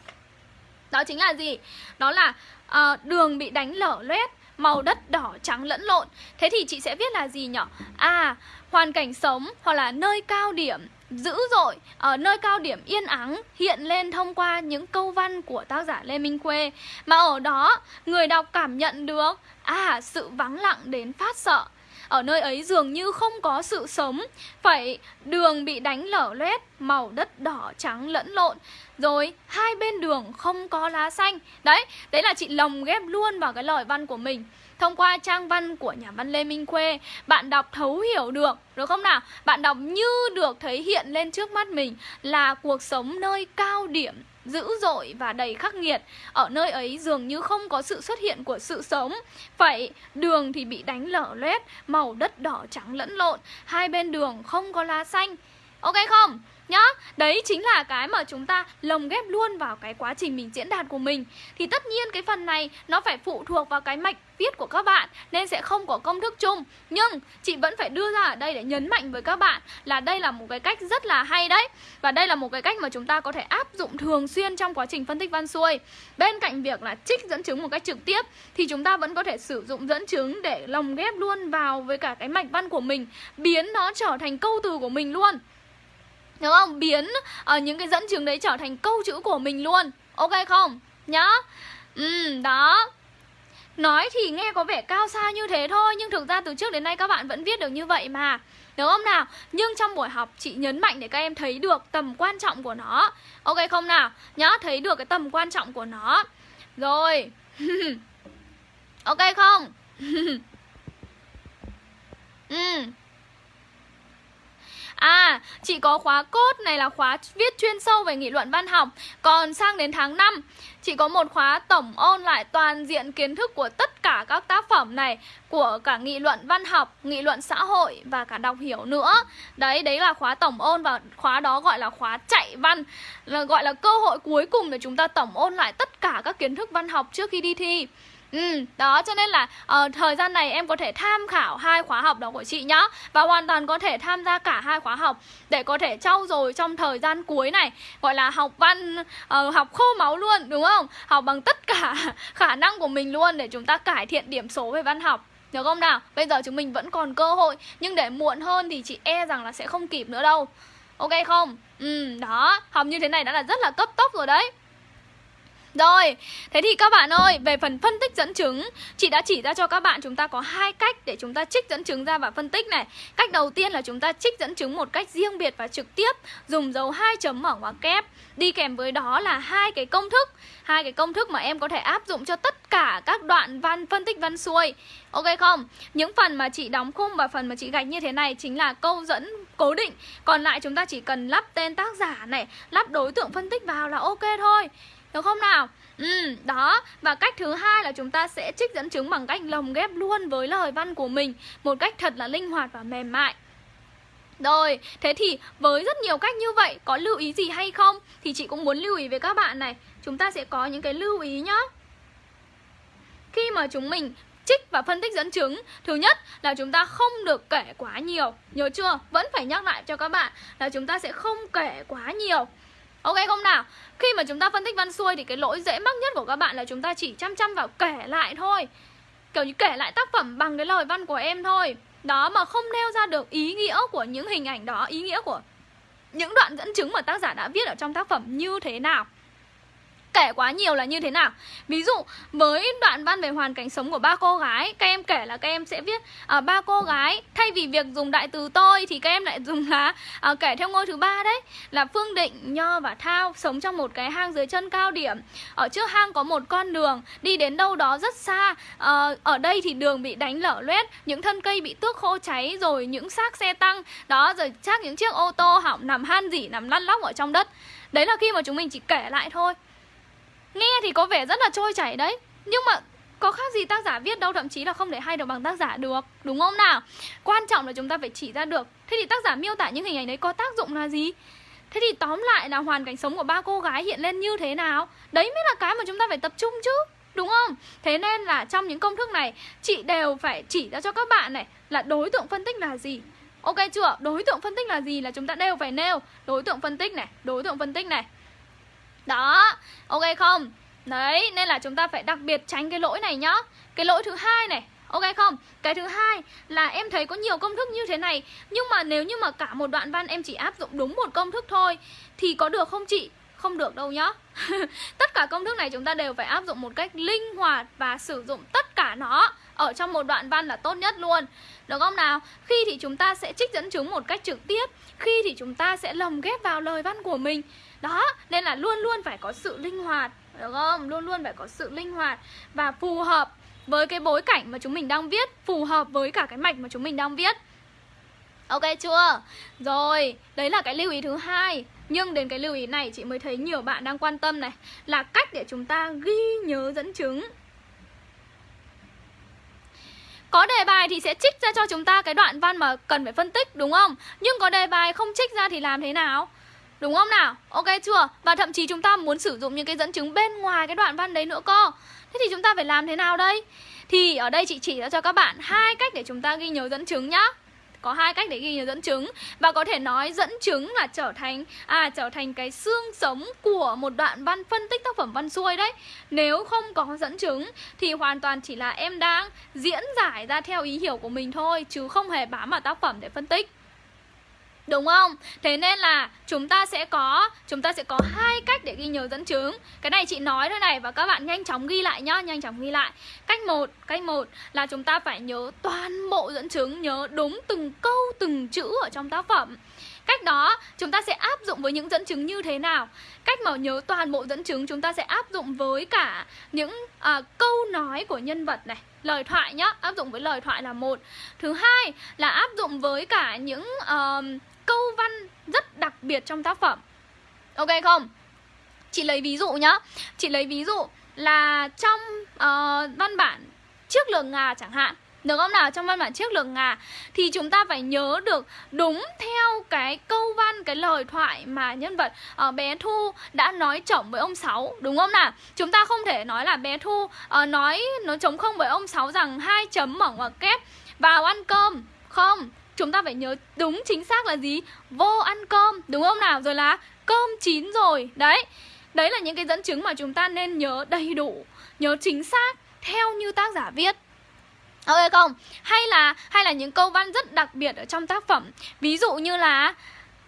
đó chính là gì? Đó là uh, đường bị đánh lở loét màu đất đỏ trắng lẫn lộn. Thế thì chị sẽ viết là gì nhỉ? À, hoàn cảnh sống hoặc là nơi cao điểm dữ dội ở nơi cao điểm yên ắng hiện lên thông qua những câu văn của tác giả Lê Minh Khuê. Mà ở đó người đọc cảm nhận được à sự vắng lặng đến phát sợ. Ở nơi ấy dường như không có sự sống. Phải đường bị đánh lở loét Màu đất đỏ trắng lẫn lộn. Rồi hai bên đường không có lá xanh. Đấy, đấy là chị lồng ghép luôn vào cái lời văn của mình. Thông qua trang văn của nhà văn Lê Minh Khuê Bạn đọc thấu hiểu được Được không nào? Bạn đọc như được thấy hiện lên trước mắt mình Là cuộc sống nơi cao điểm dữ dội và đầy khắc nghiệt. Ở nơi ấy dường như không có sự xuất hiện của sự sống. Vậy đường thì bị đánh lở loét Màu đất đỏ trắng lẫn lộn. Hai bên đường không có lá xanh. Ok không? Nhá, Đấy chính là cái mà chúng ta lồng ghép luôn vào cái quá trình mình diễn đạt của mình. Thì tất nhiên cái phần này nó phải phụ thuộc vào cái mạch viết của các bạn, Nên sẽ không có công thức chung. Nhưng chị vẫn phải đưa ra ở đây để nhấn mạnh với các bạn Là đây là một cái cách rất là hay đấy. Và đây là một cái cách mà chúng ta có thể áp dụng thường xuyên trong quá trình phân tích văn xuôi. Bên cạnh việc là trích dẫn chứng một cách trực tiếp, Thì chúng ta vẫn có thể sử dụng dẫn chứng để lồng ghép luôn vào với cả cái mạch văn của mình, Biến nó trở thành câu từ của mình luôn. Đúng không? Biến uh, những cái dẫn chứng đấy trở thành câu chữ của mình luôn Ok không? Nhá Ừ, đó Nói thì nghe có vẻ cao xa như thế thôi Nhưng thực ra từ trước đến nay các bạn vẫn viết được như vậy mà Đúng không nào? Nhưng trong buổi học chị nhấn mạnh để các em thấy được tầm quan trọng của nó Ok không nào? Nhá, thấy được cái tầm quan trọng của nó Rồi [LAUGHS] Ok không? [LAUGHS] ừ À, chị có khóa cốt này là khóa viết chuyên sâu về nghị luận văn học. Còn sang đến tháng 5 Chị có một khóa tổng ôn lại toàn diện kiến thức của tất cả các tác phẩm này Của cả nghị luận văn học, nghị luận xã hội và cả đọc hiểu nữa. Đấy, đấy là khóa tổng ôn và khóa đó gọi là khóa chạy văn là Gọi là cơ hội cuối cùng để chúng ta tổng ôn lại tất cả các kiến thức văn học trước khi đi thi. Ừ, đó cho nên là uh, thời gian này em có thể tham khảo hai khóa học đó của chị nhá Và hoàn toàn có thể tham gia cả hai khóa học Để có thể trau dồi trong thời gian cuối này Gọi là học văn, uh, học khô máu luôn đúng không? Học bằng tất cả [LAUGHS] khả năng của mình luôn để chúng ta cải thiện điểm số về văn học được không nào? Bây giờ chúng mình vẫn còn cơ hội Nhưng để muộn hơn thì chị e rằng là sẽ không kịp nữa đâu Ok không? Ừ, đó Học như thế này đã là rất là cấp tốc rồi đấy rồi, thế thì các bạn ơi, về phần phân tích dẫn chứng Chị đã chỉ ra cho các bạn chúng ta có hai cách để chúng ta trích dẫn chứng ra và phân tích này. Cách đầu tiên là chúng ta trích dẫn chứng một cách riêng biệt và trực tiếp Dùng dấu hai chấm mở ngoặc kép. Đi kèm với đó là hai cái công thức Hai cái công thức mà em có thể áp dụng cho tất cả các đoạn văn phân tích văn xuôi. Ok không? Những phần mà chị đóng khung và phần mà chị gạch như thế này chính là câu dẫn cố định. Còn lại chúng ta chỉ cần lắp tên tác giả này Lắp đối tượng phân tích vào là ok thôi được không nào? Ừ, đó Và cách thứ hai là chúng ta sẽ trích dẫn chứng bằng cách lồng ghép luôn với lời văn của mình Một cách thật là linh hoạt và mềm mại rồi, thế thì với rất nhiều cách như vậy Có lưu ý gì hay không? Thì chị cũng muốn lưu ý với các bạn này Chúng ta sẽ có những cái lưu ý nhá Khi mà chúng mình trích và phân tích dẫn chứng Thứ nhất là chúng ta không được kể quá nhiều Nhớ chưa? Vẫn phải nhắc lại cho các bạn Là chúng ta sẽ không kể quá nhiều Ok không nào? Khi mà chúng ta phân tích văn xuôi thì cái lỗi dễ mắc nhất của các bạn là chúng ta chỉ chăm chăm vào kể lại thôi. Kiểu như kể lại tác phẩm bằng cái lời văn của em thôi. Đó mà không nêu ra được ý nghĩa của những hình ảnh đó, Ý nghĩa của những đoạn dẫn chứng mà tác giả đã viết ở trong tác phẩm như thế nào kể quá nhiều là như thế nào? Ví dụ với đoạn văn về hoàn cảnh sống của ba cô gái các em kể là các em sẽ viết à, ba cô gái thay vì việc dùng đại từ tôi thì các em lại dùng là à, kể theo ngôi thứ ba đấy. Là phương định nho và thao sống trong một cái hang dưới chân cao điểm. Ở trước hang có một con đường đi đến đâu đó rất xa. À, ở đây thì đường bị đánh lở loét những thân cây bị tước khô cháy rồi những xác xe tăng. Đó rồi chắc những chiếc ô tô hỏng nằm han dỉ nằm lăn lóc ở trong đất. Đấy là khi mà chúng mình chỉ kể lại thôi. Nghe thì có vẻ rất là trôi chảy đấy. Nhưng mà có khác gì tác giả viết đâu, Thậm chí là không thể hay được bằng tác giả được, Đúng không nào? Quan trọng là chúng ta phải chỉ ra được. Thế thì tác giả miêu tả những hình ảnh đấy có tác dụng là gì? Thế thì tóm lại là hoàn cảnh sống của ba cô gái hiện lên như thế nào? Đấy mới là cái mà chúng ta phải tập trung chứ, Đúng không? Thế nên là trong những công thức này, Chị đều phải chỉ ra cho các bạn này Là đối tượng phân tích là gì. Ok chưa? Đối tượng phân tích là gì là chúng ta đều phải nêu. Đối tượng phân tích này, Đối tượng phân tích này đó, ok không? Đấy, nên là chúng ta phải đặc biệt tránh cái lỗi này nhá Cái lỗi thứ hai này Ok không? Cái thứ hai là em thấy có nhiều công thức như thế này Nhưng mà nếu như mà cả một đoạn văn em chỉ áp dụng đúng một công thức thôi Thì có được không chị? Không được đâu nhá [LAUGHS] Tất cả công thức này chúng ta đều phải áp dụng một cách linh hoạt Và sử dụng tất cả nó ở trong một đoạn văn là tốt nhất luôn Được không nào? Khi thì chúng ta sẽ trích dẫn chứng một cách trực tiếp Khi thì chúng ta sẽ lồng ghép vào lời văn của mình đó, nên là luôn luôn phải có sự linh hoạt Được không? Luôn luôn phải có sự linh hoạt Và phù hợp với cái bối cảnh mà chúng mình đang viết Phù hợp với cả cái mạch mà chúng mình đang viết Ok chưa? Rồi, đấy là cái lưu ý thứ hai Nhưng đến cái lưu ý này chị mới thấy nhiều bạn đang quan tâm này Là cách để chúng ta ghi nhớ dẫn chứng có đề bài thì sẽ trích ra cho chúng ta cái đoạn văn mà cần phải phân tích đúng không? Nhưng có đề bài không trích ra thì làm thế nào? Đúng không nào? Ok chưa? Và thậm chí chúng ta muốn sử dụng những cái dẫn chứng bên ngoài cái đoạn văn đấy nữa cơ Thế thì chúng ta phải làm thế nào đây? Thì ở đây chị chỉ ra cho các bạn hai cách để chúng ta ghi nhớ dẫn chứng nhá có hai cách để ghi nhớ dẫn chứng và có thể nói dẫn chứng là trở thành à trở thành cái xương sống của một đoạn văn phân tích tác phẩm văn xuôi đấy nếu không có dẫn chứng thì hoàn toàn chỉ là em đang diễn giải ra theo ý hiểu của mình thôi, chứ không hề bám vào tác phẩm để phân tích Đúng không? Thế nên là chúng ta sẽ có chúng ta sẽ có hai cách để ghi nhớ dẫn chứng. Cái này chị nói thôi này và các bạn nhanh chóng ghi lại nhá, nhanh chóng ghi lại. Cách một, cách một là chúng ta phải nhớ toàn bộ dẫn chứng, nhớ đúng từng câu từng chữ ở trong tác phẩm. Cách đó chúng ta sẽ áp dụng với những dẫn chứng như thế nào? Cách mà nhớ toàn bộ dẫn chứng chúng ta sẽ áp dụng với cả những à, câu nói của nhân vật này lời thoại nhá áp dụng với lời thoại là một thứ hai là áp dụng với cả những uh, câu văn rất đặc biệt trong tác phẩm Ok không? Chị lấy ví dụ nhá Chị lấy ví dụ là trong uh, văn bản Chiếc lường ngà chẳng hạn được không nào? Trong văn bản chiếc lường ngà Thì chúng ta phải nhớ được đúng theo cái câu văn, cái lời thoại mà nhân vật uh, bé Thu đã nói chổng với ông Sáu Đúng không nào? Chúng ta không thể nói là bé Thu uh, nói nó chống không với ông Sáu rằng hai chấm mở ngoặc kép vào ăn cơm Không, chúng ta phải nhớ đúng chính xác là gì? Vô ăn cơm, đúng không nào? Rồi là cơm chín rồi. Đấy đấy là những cái dẫn chứng mà chúng ta nên nhớ đầy đủ, nhớ chính xác theo như tác giả viết. Ok không? Hay là hay là những câu văn rất đặc biệt ở trong tác phẩm. Ví dụ như là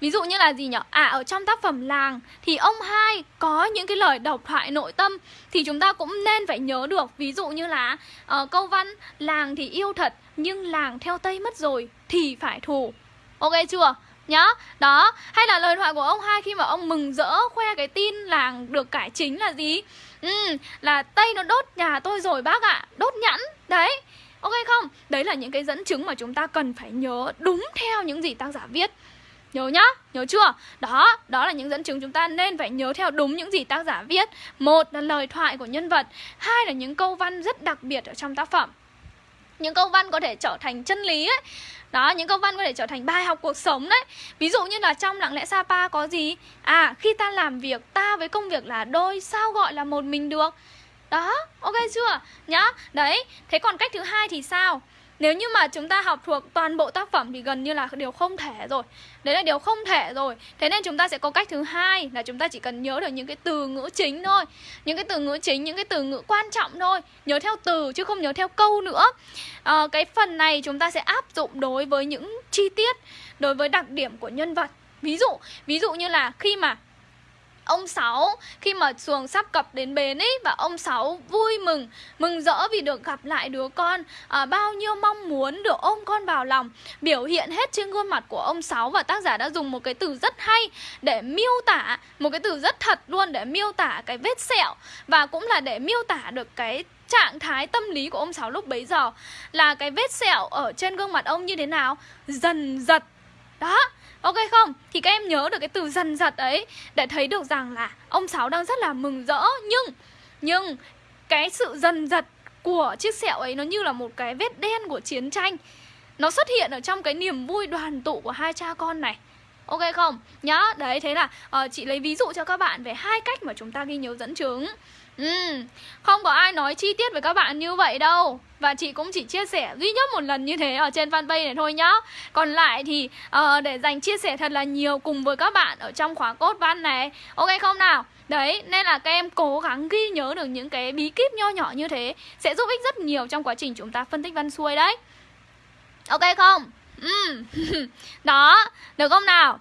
Ví dụ như là gì nhỉ? À ở trong tác phẩm làng thì ông hai có những cái lời độc thoại nội tâm thì chúng ta cũng nên phải nhớ được. Ví dụ như là uh, câu văn làng thì yêu thật nhưng làng theo Tây mất rồi thì phải thù. Ok chưa? Nhá, đó Hay là lời thoại của ông hai khi mà ông mừng rỡ khoe cái tin làng được cải chính là gì? Ừ, là Tây nó đốt nhà tôi rồi bác ạ à. Đốt nhẫn, đấy Ok không? Đấy là những cái dẫn chứng mà chúng ta cần phải nhớ đúng theo những gì tác giả viết Nhớ nhá, nhớ chưa? Đó, đó là những dẫn chứng chúng ta nên phải nhớ theo đúng những gì tác giả viết. Một là lời thoại của nhân vật Hai là những câu văn rất đặc biệt ở trong tác phẩm. Những câu văn có thể trở thành chân lý ấy. Đó những câu văn có thể trở thành bài học cuộc sống đấy. Ví dụ như là trong lặng lẽ sapa có gì? À khi ta làm việc ta với công việc là đôi sao gọi là một mình được? Đó ok chưa? Nhá đấy. Thế còn cách thứ hai thì sao? Nếu như mà chúng ta học thuộc toàn bộ tác phẩm thì gần như là điều không thể rồi. Đấy là điều không thể rồi. Thế nên chúng ta sẽ có cách thứ hai là chúng ta chỉ cần nhớ được những cái từ ngữ chính thôi. Những cái từ ngữ chính, những cái từ ngữ quan trọng thôi. Nhớ theo từ chứ không nhớ theo câu nữa. À, Cái phần này chúng ta sẽ áp dụng đối với những chi tiết Đối với đặc điểm của nhân vật. Ví dụ, ví dụ như là khi mà ông Sáu khi mà xuồng sắp cập đến bến ấy và ông Sáu vui mừng mừng rỡ vì được gặp lại đứa con. À, bao nhiêu mong muốn được ôm con vào lòng biểu hiện hết trên gương mặt của ông Sáu và tác giả đã dùng một cái từ rất hay để miêu tả một cái từ rất thật luôn để miêu tả cái vết sẹo và cũng là để miêu tả được cái trạng thái tâm lý của ông Sáu lúc bấy giờ. Là cái vết sẹo ở trên gương mặt ông như thế nào? Dần dật đó Ok không? Thì các em nhớ được cái từ dần dật ấy Để thấy được rằng là ông Sáu đang rất là mừng rỡ Nhưng Nhưng cái sự dần dật của chiếc sẹo ấy Nó như là một cái vết đen của chiến tranh Nó xuất hiện ở trong cái niềm vui đoàn tụ của hai cha con này Ok không? Nhá, đấy thế là uh, chị lấy ví dụ cho các bạn về hai cách mà chúng ta ghi nhớ dẫn chứng Ừ, không có ai nói chi tiết với các bạn như vậy đâu Và chị cũng chỉ chia sẻ duy nhất một lần như thế ở trên fanpage này thôi nhá Còn lại thì uh, để dành chia sẻ thật là nhiều cùng với các bạn ở trong khóa cốt văn này Ok không nào? Đấy, nên là các em cố gắng ghi nhớ được những cái bí kíp nho nhỏ như thế Sẽ giúp ích rất nhiều trong quá trình chúng ta phân tích văn xuôi đấy Ok không? Ừ. [LAUGHS] Đó, được không nào?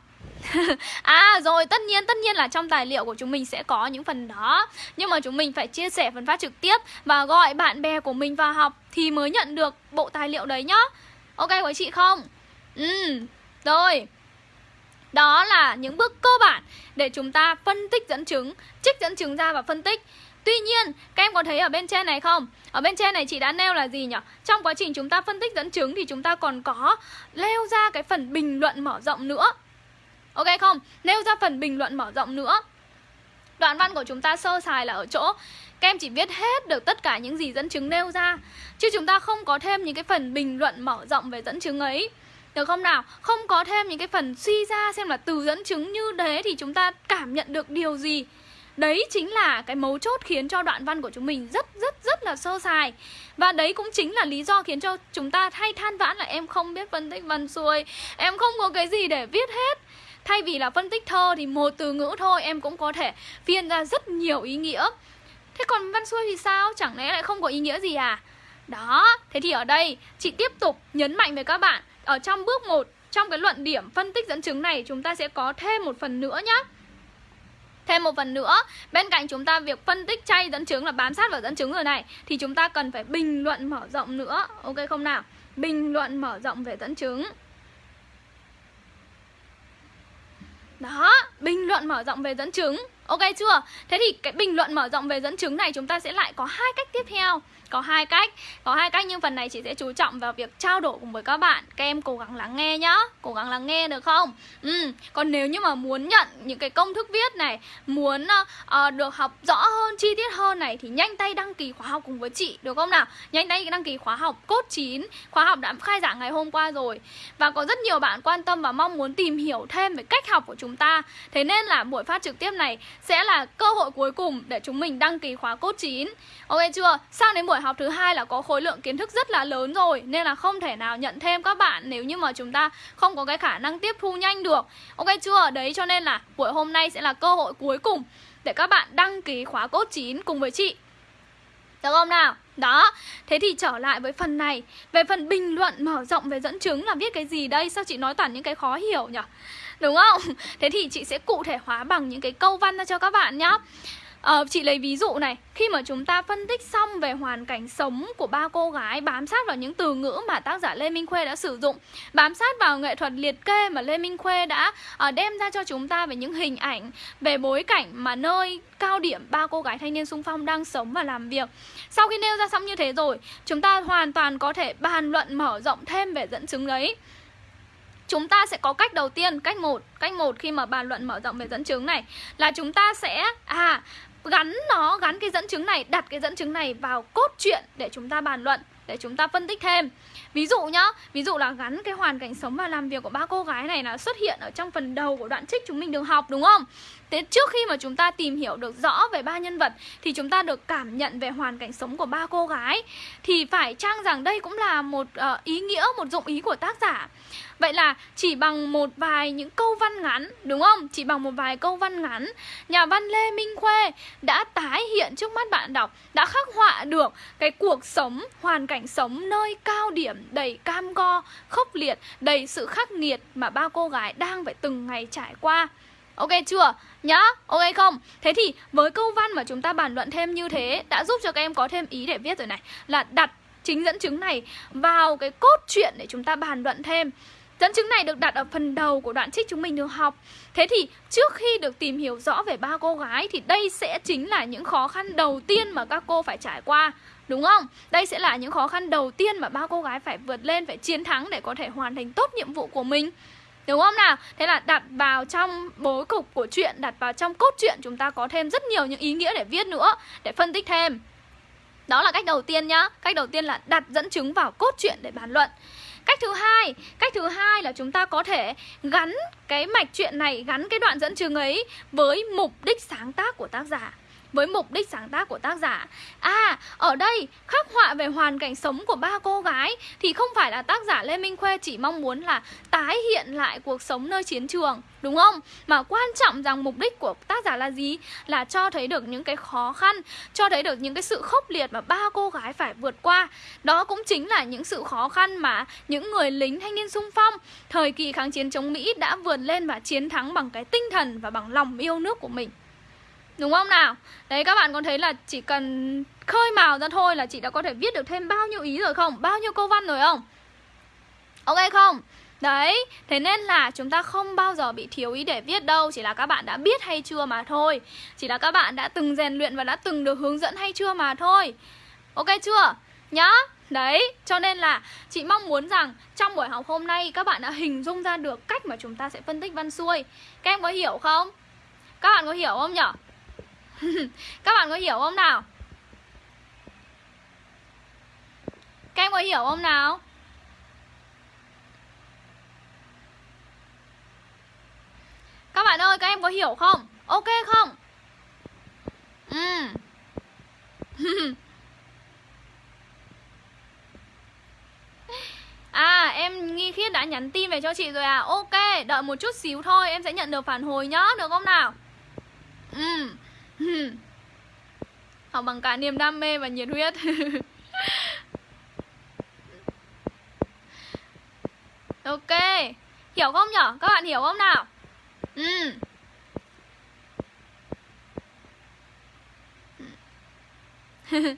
[LAUGHS] à rồi tất nhiên tất nhiên là trong tài liệu của chúng mình sẽ có những phần đó. Nhưng mà chúng mình phải chia sẻ phần phát trực tiếp và gọi bạn bè của mình vào học thì mới nhận được bộ tài liệu đấy nhá. Ok với chị không? Ừ rồi. Đó là những bước cơ bản để chúng ta phân tích dẫn chứng trích dẫn chứng ra và phân tích. Tuy nhiên, các em có thấy ở bên trên này không? Ở bên trên này chị đã nêu là gì nhỉ? Trong quá trình chúng ta phân tích dẫn chứng thì chúng ta còn có nêu ra cái phần bình luận mở rộng nữa. Ok không? Nêu ra phần bình luận mở rộng nữa. Đoạn văn của chúng ta sơ sài là ở chỗ, Các em chỉ viết hết được tất cả những gì dẫn chứng nêu ra, Chứ chúng ta không có thêm những cái phần bình luận mở rộng về dẫn chứng ấy. Được không nào? Không có thêm những cái phần suy ra xem là từ dẫn chứng như thế thì chúng ta cảm nhận được điều gì. Đấy chính là cái mấu chốt khiến cho đoạn văn của chúng mình rất rất rất là sơ sài. Và đấy cũng chính là lý do khiến cho chúng ta hay than vãn là em không biết phân tích văn xuôi, Em không có cái gì để viết hết. Thay vì là phân tích thơ thì một từ ngữ thôi em cũng có thể phiên ra rất nhiều ý nghĩa Thế còn văn xuôi thì sao? Chẳng lẽ lại không có ý nghĩa gì à? Đó, thế thì ở đây chị tiếp tục nhấn mạnh với các bạn Ở trong bước 1, trong cái luận điểm phân tích dẫn chứng này chúng ta sẽ có thêm một phần nữa nhé Thêm một phần nữa, bên cạnh chúng ta việc phân tích chay dẫn chứng là bám sát vào dẫn chứng rồi này Thì chúng ta cần phải bình luận mở rộng nữa Ok không nào? Bình luận mở rộng về dẫn chứng Đó, bình luận mở rộng về dẫn chứng Ok chưa? Thế thì cái bình luận mở rộng về dẫn chứng này chúng ta sẽ lại có hai cách tiếp theo có hai cách. Có hai cách nhưng phần này chị sẽ chú trọng vào việc trao đổi cùng với các bạn. Các em cố gắng lắng nghe nhá. Cố gắng lắng nghe được không? Ừ. Còn nếu như mà muốn nhận những cái công thức viết này muốn uh, được học rõ hơn chi tiết hơn này thì nhanh tay đăng ký khóa học cùng với chị được không nào? Nhanh tay đăng ký khóa học cốt 9 khóa học đã khai giảng ngày hôm qua rồi. Và có rất nhiều bạn quan tâm và mong muốn tìm hiểu thêm về cách học của chúng ta. Thế nên là buổi phát trực tiếp này sẽ là cơ hội cuối cùng để chúng mình đăng ký khóa cốt 9 ok chưa? Sang đến buổi học học thứ hai là có khối lượng kiến thức rất là lớn rồi nên là không thể nào nhận thêm các bạn nếu như mà chúng ta không có cái khả năng tiếp thu nhanh được ok chưa đấy cho nên là buổi hôm nay sẽ là cơ hội cuối cùng để các bạn đăng ký khóa cốt 9 cùng với chị được không nào? Đó, thế thì trở lại với phần này Về phần bình luận mở rộng về dẫn chứng là viết cái gì đây? Sao chị nói toàn những cái khó hiểu nhỉ? Đúng không? [LAUGHS] Thế thì chị sẽ cụ thể hóa bằng những cái câu văn ra cho các bạn nhá à, Chị lấy ví dụ này. Khi mà chúng ta phân tích xong về hoàn cảnh sống của ba cô gái Bám sát vào những từ ngữ mà tác giả Lê Minh Khuê đã sử dụng Bám sát vào nghệ thuật liệt kê mà Lê Minh Khuê đã à, đem ra cho chúng ta Về những hình ảnh, về bối cảnh mà nơi cao điểm ba cô gái thanh niên sung phong đang sống và làm việc. Sau khi nêu ra xong như thế rồi Chúng ta hoàn toàn có thể bàn luận mở rộng thêm về dẫn chứng đấy. Chúng ta sẽ có cách đầu tiên cách một. Cách một khi mà bàn luận mở rộng về dẫn chứng này là chúng ta sẽ à gắn nó, gắn cái dẫn chứng này, đặt cái dẫn chứng này vào cốt truyện để chúng ta bàn luận, để chúng ta phân tích thêm. Ví dụ nhá, ví dụ là gắn cái hoàn cảnh sống và làm việc của ba cô gái này là xuất hiện ở trong phần đầu của đoạn trích chúng mình được học, đúng không? Thế trước khi mà chúng ta tìm hiểu được rõ về ba nhân vật thì chúng ta được cảm nhận về hoàn cảnh sống của ba cô gái. Thì phải chăng rằng đây cũng là một uh, ý nghĩa một dụng ý của tác giả? Vậy là chỉ bằng một vài những câu văn ngắn Đúng không? Chỉ bằng một vài câu văn ngắn Nhà văn Lê Minh Khuê đã tái hiện trước mắt bạn đọc Đã khắc họa được cái cuộc sống, hoàn cảnh sống nơi cao điểm đầy cam go, khốc liệt Đầy sự khắc nghiệt mà ba cô gái đang phải từng ngày trải qua. Ok chưa? Nhá, ok không? Thế thì với câu văn mà chúng ta bàn luận thêm như thế Đã giúp cho các em có thêm ý để viết rồi này Là đặt chính dẫn chứng này vào cái cốt truyện để chúng ta bàn luận thêm Dẫn chứng này được đặt ở phần đầu của đoạn trích chúng mình được học Thế thì trước khi được tìm hiểu rõ về ba cô gái Thì đây sẽ chính là những khó khăn đầu tiên mà các cô phải trải qua Đúng không? Đây sẽ là những khó khăn đầu tiên mà ba cô gái phải vượt lên, phải chiến thắng để có thể hoàn thành tốt nhiệm vụ của mình Đúng không nào? Thế là đặt vào trong bối cục của chuyện, đặt vào trong cốt truyện chúng ta có thêm rất nhiều những ý nghĩa để viết nữa, để phân tích thêm. Đó là cách đầu tiên nhá. Cách đầu tiên là đặt dẫn chứng vào cốt truyện để bàn luận. Cách thứ hai, cách thứ hai là chúng ta có thể gắn cái mạch chuyện này, gắn cái đoạn dẫn chứng ấy với mục đích sáng tác của tác giả với mục đích sáng tác của tác giả À, ở đây khắc họa về hoàn cảnh sống của ba cô gái Thì không phải là tác giả Lê Minh Khuê chỉ mong muốn là tái hiện lại cuộc sống nơi chiến trường Đúng không? Mà quan trọng rằng mục đích của tác giả là gì? Là cho thấy được những cái khó khăn Cho thấy được những cái sự khốc liệt mà ba cô gái phải vượt qua Đó cũng chính là những sự khó khăn mà những người lính thanh niên sung phong Thời kỳ kháng chiến chống Mỹ đã vượt lên và chiến thắng bằng cái tinh thần và bằng lòng yêu nước của mình Đúng không nào? Đấy các bạn có thấy là chỉ cần khơi mào ra thôi là chị đã có thể viết được thêm bao nhiêu ý rồi không? Bao nhiêu câu văn rồi không? Ok không? Đấy, thế nên là chúng ta không bao giờ bị thiếu ý để viết đâu Chỉ là các bạn đã biết hay chưa mà thôi Chỉ là các bạn đã từng rèn luyện và đã từng được hướng dẫn hay chưa mà thôi Ok chưa? Nhá Đấy, cho nên là chị mong muốn rằng trong buổi học hôm nay các bạn đã hình dung ra được cách mà chúng ta sẽ phân tích văn xuôi Các em có hiểu không? Các bạn có hiểu không nhở? [LAUGHS] Các bạn có hiểu không nào? Các em có hiểu không nào? Các bạn ơi, các em có hiểu không? Ok không? Ừ. [LAUGHS] À em nghi khiết đã nhắn tin về cho chị rồi à Ok đợi một chút xíu thôi Em sẽ nhận được phản hồi nhá Được không nào Ừ [LAUGHS] học bằng cả niềm đam mê và nhiệt huyết [LAUGHS] ok hiểu không nhở các bạn hiểu không nào ừ [LAUGHS]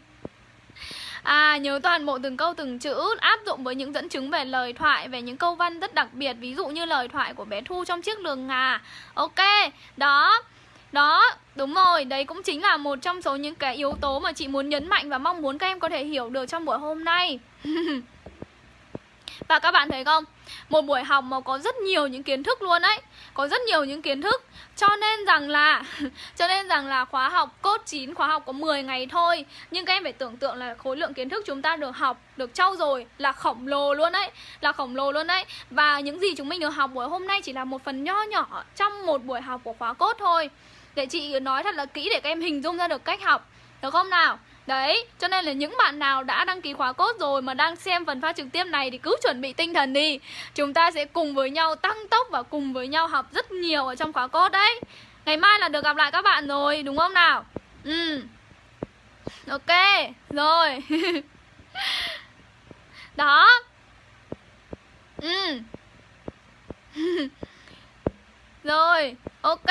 À, nhớ toàn bộ từng câu từng chữ áp dụng với những dẫn chứng về lời thoại, về những câu văn rất đặc biệt, ví dụ như lời thoại của bé Thu trong chiếc lường ngà. Ok, đó. Đó, đúng rồi, đấy cũng chính là một trong số những cái yếu tố mà chị muốn nhấn mạnh và mong muốn các em có thể hiểu được trong buổi hôm nay. [LAUGHS] Và các bạn thấy không? Một buổi học mà có rất nhiều những kiến thức luôn đấy Có rất nhiều những kiến thức. Cho nên rằng là [LAUGHS] Cho nên rằng là khóa học cốt 9 Khóa học có 10 ngày thôi. Nhưng các em phải tưởng tượng là khối lượng kiến thức chúng ta được học Được trau dồi là khổng lồ luôn đấy Là khổng lồ luôn đấy Và những gì chúng mình được học buổi hôm nay chỉ là một phần nho nhỏ Trong một buổi học của khóa cốt thôi để chị nói thật là kỹ để các em hình dung ra được cách học. Được không nào? Đấy, cho nên là những bạn nào đã đăng ký khóa cốt rồi mà đang xem phần phát trực tiếp này thì cứ chuẩn bị tinh thần đi. Chúng ta sẽ cùng với nhau tăng tốc và cùng với nhau học rất nhiều ở trong khóa cốt đấy. Ngày mai là được gặp lại các bạn rồi, đúng không nào? Ừ. Ok, rồi. [LAUGHS] Đó. Ừ. [LAUGHS] Rồi, ok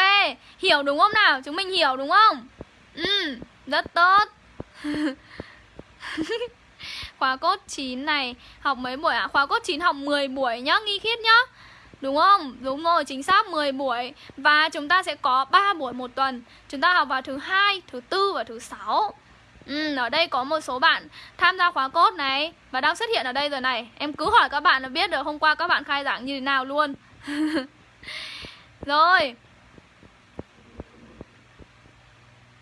Hiểu đúng không nào? Chúng mình hiểu đúng không? Ừ, rất tốt [LAUGHS] Khóa cốt 9 này Học mấy buổi ạ? À? Khóa cốt 9 học 10 buổi nhá, nghi khiết nhá Đúng không? Đúng rồi, chính xác 10 buổi Và chúng ta sẽ có 3 buổi một tuần Chúng ta học vào thứ hai, thứ tư và thứ sáu Ừ, ở đây có một số bạn tham gia khóa cốt này Và đang xuất hiện ở đây rồi này Em cứ hỏi các bạn là biết được hôm qua các bạn khai giảng như thế nào luôn [LAUGHS] Rồi.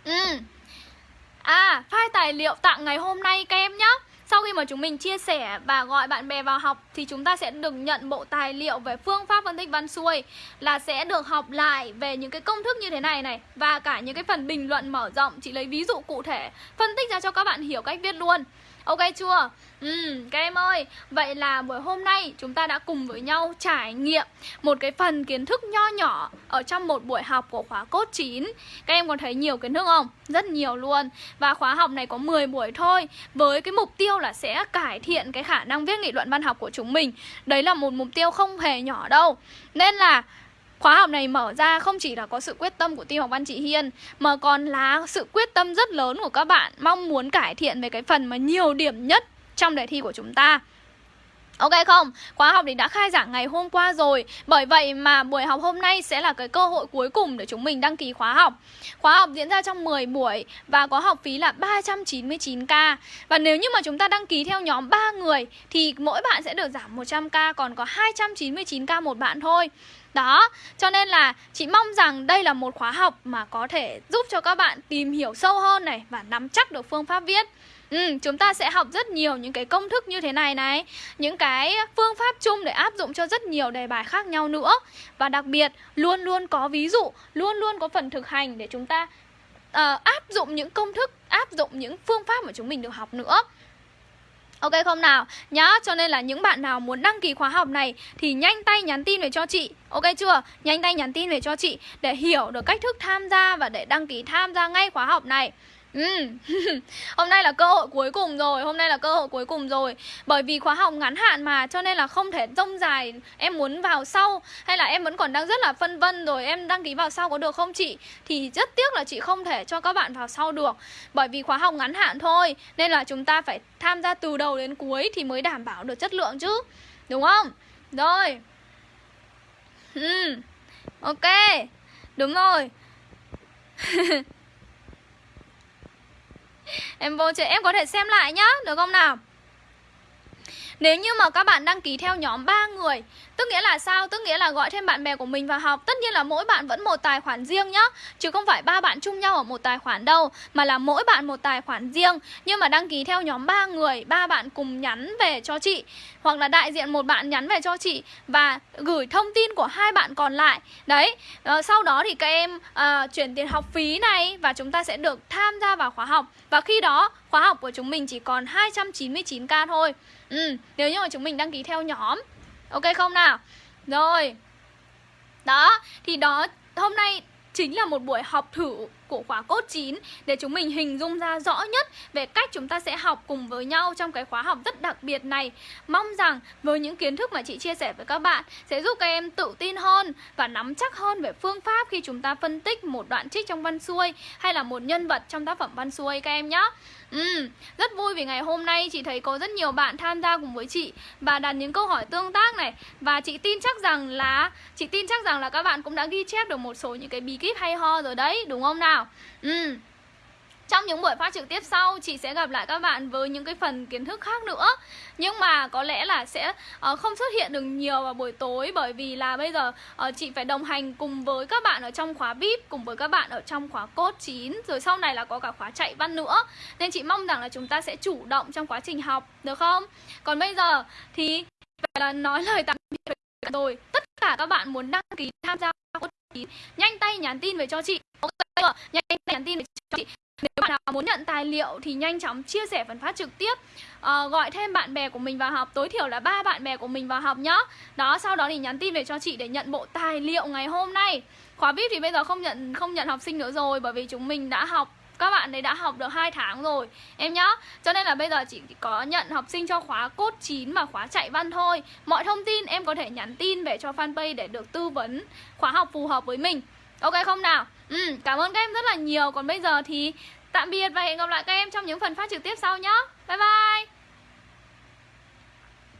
Ừ. À, file tài liệu tặng ngày hôm nay các em nhé sau khi mà chúng mình chia sẻ và gọi bạn bè vào học thì chúng ta sẽ được nhận bộ tài liệu về phương pháp phân tích văn xuôi là sẽ được học lại về những cái công thức như thế này này và cả những cái phần bình luận mở rộng. Chỉ lấy ví dụ cụ thể phân tích ra cho các bạn hiểu cách viết luôn. Ok chưa? Ừ, các em ơi, vậy là buổi hôm nay chúng ta đã cùng với nhau trải nghiệm một cái phần kiến thức nho nhỏ ở trong một buổi học của khóa cốt 9 Các em còn thấy nhiều kiến thức không? Rất nhiều luôn Và khóa học này có 10 buổi thôi Với cái mục tiêu là sẽ cải thiện cái khả năng viết nghị luận văn học của chúng mình Đấy là một mục tiêu không hề nhỏ đâu Nên là Khóa học này mở ra không chỉ là có sự quyết tâm của team học văn chị Hiên, Mà còn là sự quyết tâm rất lớn của các bạn Mong muốn cải thiện về cái phần mà nhiều điểm nhất trong đề thi của chúng ta. Ok không? Khóa học thì đã khai giảng ngày hôm qua rồi. Bởi vậy mà buổi học hôm nay sẽ là cái cơ hội cuối cùng để chúng mình đăng ký khóa học. Khóa học diễn ra trong 10 buổi Và có học phí là 399k Và nếu như mà chúng ta đăng ký theo nhóm 3 người Thì mỗi bạn sẽ được giảm 100k Còn có 299k một bạn thôi đó, cho nên là chị mong rằng đây là một khóa học mà có thể giúp cho các bạn tìm hiểu sâu hơn này Và nắm chắc được phương pháp viết. Ừ, chúng ta sẽ học rất nhiều những cái công thức như thế này này Những cái phương pháp chung để áp dụng cho rất nhiều đề bài khác nhau nữa. Và đặc biệt luôn luôn có ví dụ, luôn luôn có phần thực hành để chúng ta uh, áp dụng những công thức, áp dụng những phương pháp mà chúng mình được học nữa. Ok không nào? Nhá, cho nên là những bạn nào muốn đăng ký khóa học này thì nhanh tay nhắn tin về cho chị. Ok chưa? Nhanh tay nhắn tin về cho chị để hiểu được cách thức tham gia và để đăng ký tham gia ngay khóa học này. Ừ. [LAUGHS] hôm nay là cơ hội cuối cùng rồi, Hôm nay là cơ hội cuối cùng rồi. Bởi vì khóa học ngắn hạn mà, Cho nên là không thể rông dài. Em muốn vào sau, Hay là em vẫn còn đang rất là phân vân rồi, Em đăng ký vào sau có được không chị? Thì rất tiếc là chị không thể cho các bạn vào sau được. Bởi vì khóa học ngắn hạn thôi, Nên là chúng ta phải tham gia từ đầu đến cuối Thì mới đảm bảo được chất lượng chứ. Đúng không? Rồi. Ừ. Ok. Đúng rồi. [LAUGHS] Em vô chơi em có thể xem lại nhá Được không nào? Nếu như mà các bạn đăng ký theo nhóm 3 người Tức nghĩa là sao? Tức nghĩa là gọi thêm bạn bè của mình vào học. Tất nhiên là mỗi bạn vẫn một tài khoản riêng nhá. Chứ không phải ba bạn chung nhau ở một tài khoản đâu Mà là mỗi bạn một tài khoản riêng. Nhưng mà đăng ký theo nhóm 3 người ba bạn cùng nhắn về cho chị Hoặc là đại diện một bạn nhắn về cho chị Và gửi thông tin của hai bạn còn lại. Đấy à, Sau đó thì các em à, chuyển tiền học phí này Và chúng ta sẽ được tham gia vào khóa học. Và khi đó khóa học của chúng mình chỉ còn 299k thôi. Ừ, nếu như mà chúng mình đăng ký theo nhóm Ok không nào? Rồi Đó, thì đó hôm nay chính là một buổi học thử của khóa cốt 9 để chúng mình hình dung ra rõ nhất về cách chúng ta sẽ học cùng với nhau trong cái khóa học rất đặc biệt này. Mong rằng với những kiến thức mà chị chia sẻ với các bạn sẽ giúp các em tự tin hơn và nắm chắc hơn về phương pháp khi chúng ta phân tích một đoạn trích trong văn xuôi hay là một nhân vật trong tác phẩm văn xuôi các em nhé. Ừ, rất vui vì ngày hôm nay chị thấy có rất nhiều bạn tham gia cùng với chị và đặt những câu hỏi tương tác này và chị tin chắc rằng là chị tin chắc rằng là các bạn cũng đã ghi chép được một số những cái bí kíp hay ho rồi đấy, đúng không nào? Ừ. Trong những buổi phát trực tiếp sau chị sẽ gặp lại các bạn với những cái phần kiến thức khác nữa Nhưng mà có lẽ là sẽ uh, không xuất hiện được nhiều vào buổi tối Bởi vì là bây giờ uh, chị phải đồng hành cùng với các bạn ở trong khóa VIP Cùng với các bạn ở trong khóa cốt 9 Rồi sau này là có cả khóa chạy văn nữa Nên chị mong rằng là chúng ta sẽ chủ động trong quá trình học Được không? Còn bây giờ thì phải là nói lời tạm biệt rồi Tất cả các bạn muốn đăng ký tham gia cốt Nhanh tay nhắn tin về cho chị. Nhanh tay nhắn tin về cho chị. Nếu bạn nào muốn nhận tài liệu thì nhanh chóng chia sẻ phần phát trực tiếp. À, Gọi thêm bạn bè của mình vào học. Tối thiểu là ba bạn bè của mình vào học nhá. Đó sau đó thì nhắn tin về cho chị để nhận bộ tài liệu ngày hôm nay. Khóa VIP thì bây giờ không nhận không nhận học sinh nữa rồi Bởi vì chúng mình đã học các bạn ấy đã học được 2 tháng rồi Em nhá. Cho nên là bây giờ chỉ có nhận học sinh cho khóa cốt 9 và khóa chạy văn thôi. Mọi thông tin em có thể nhắn tin về cho fanpage để được tư vấn khóa học phù hợp với mình. Ok không nào? Ừ, cảm ơn các em rất là nhiều. Còn bây giờ thì tạm biệt và hẹn gặp lại các em trong những phần phát trực tiếp sau nhé Bye bye!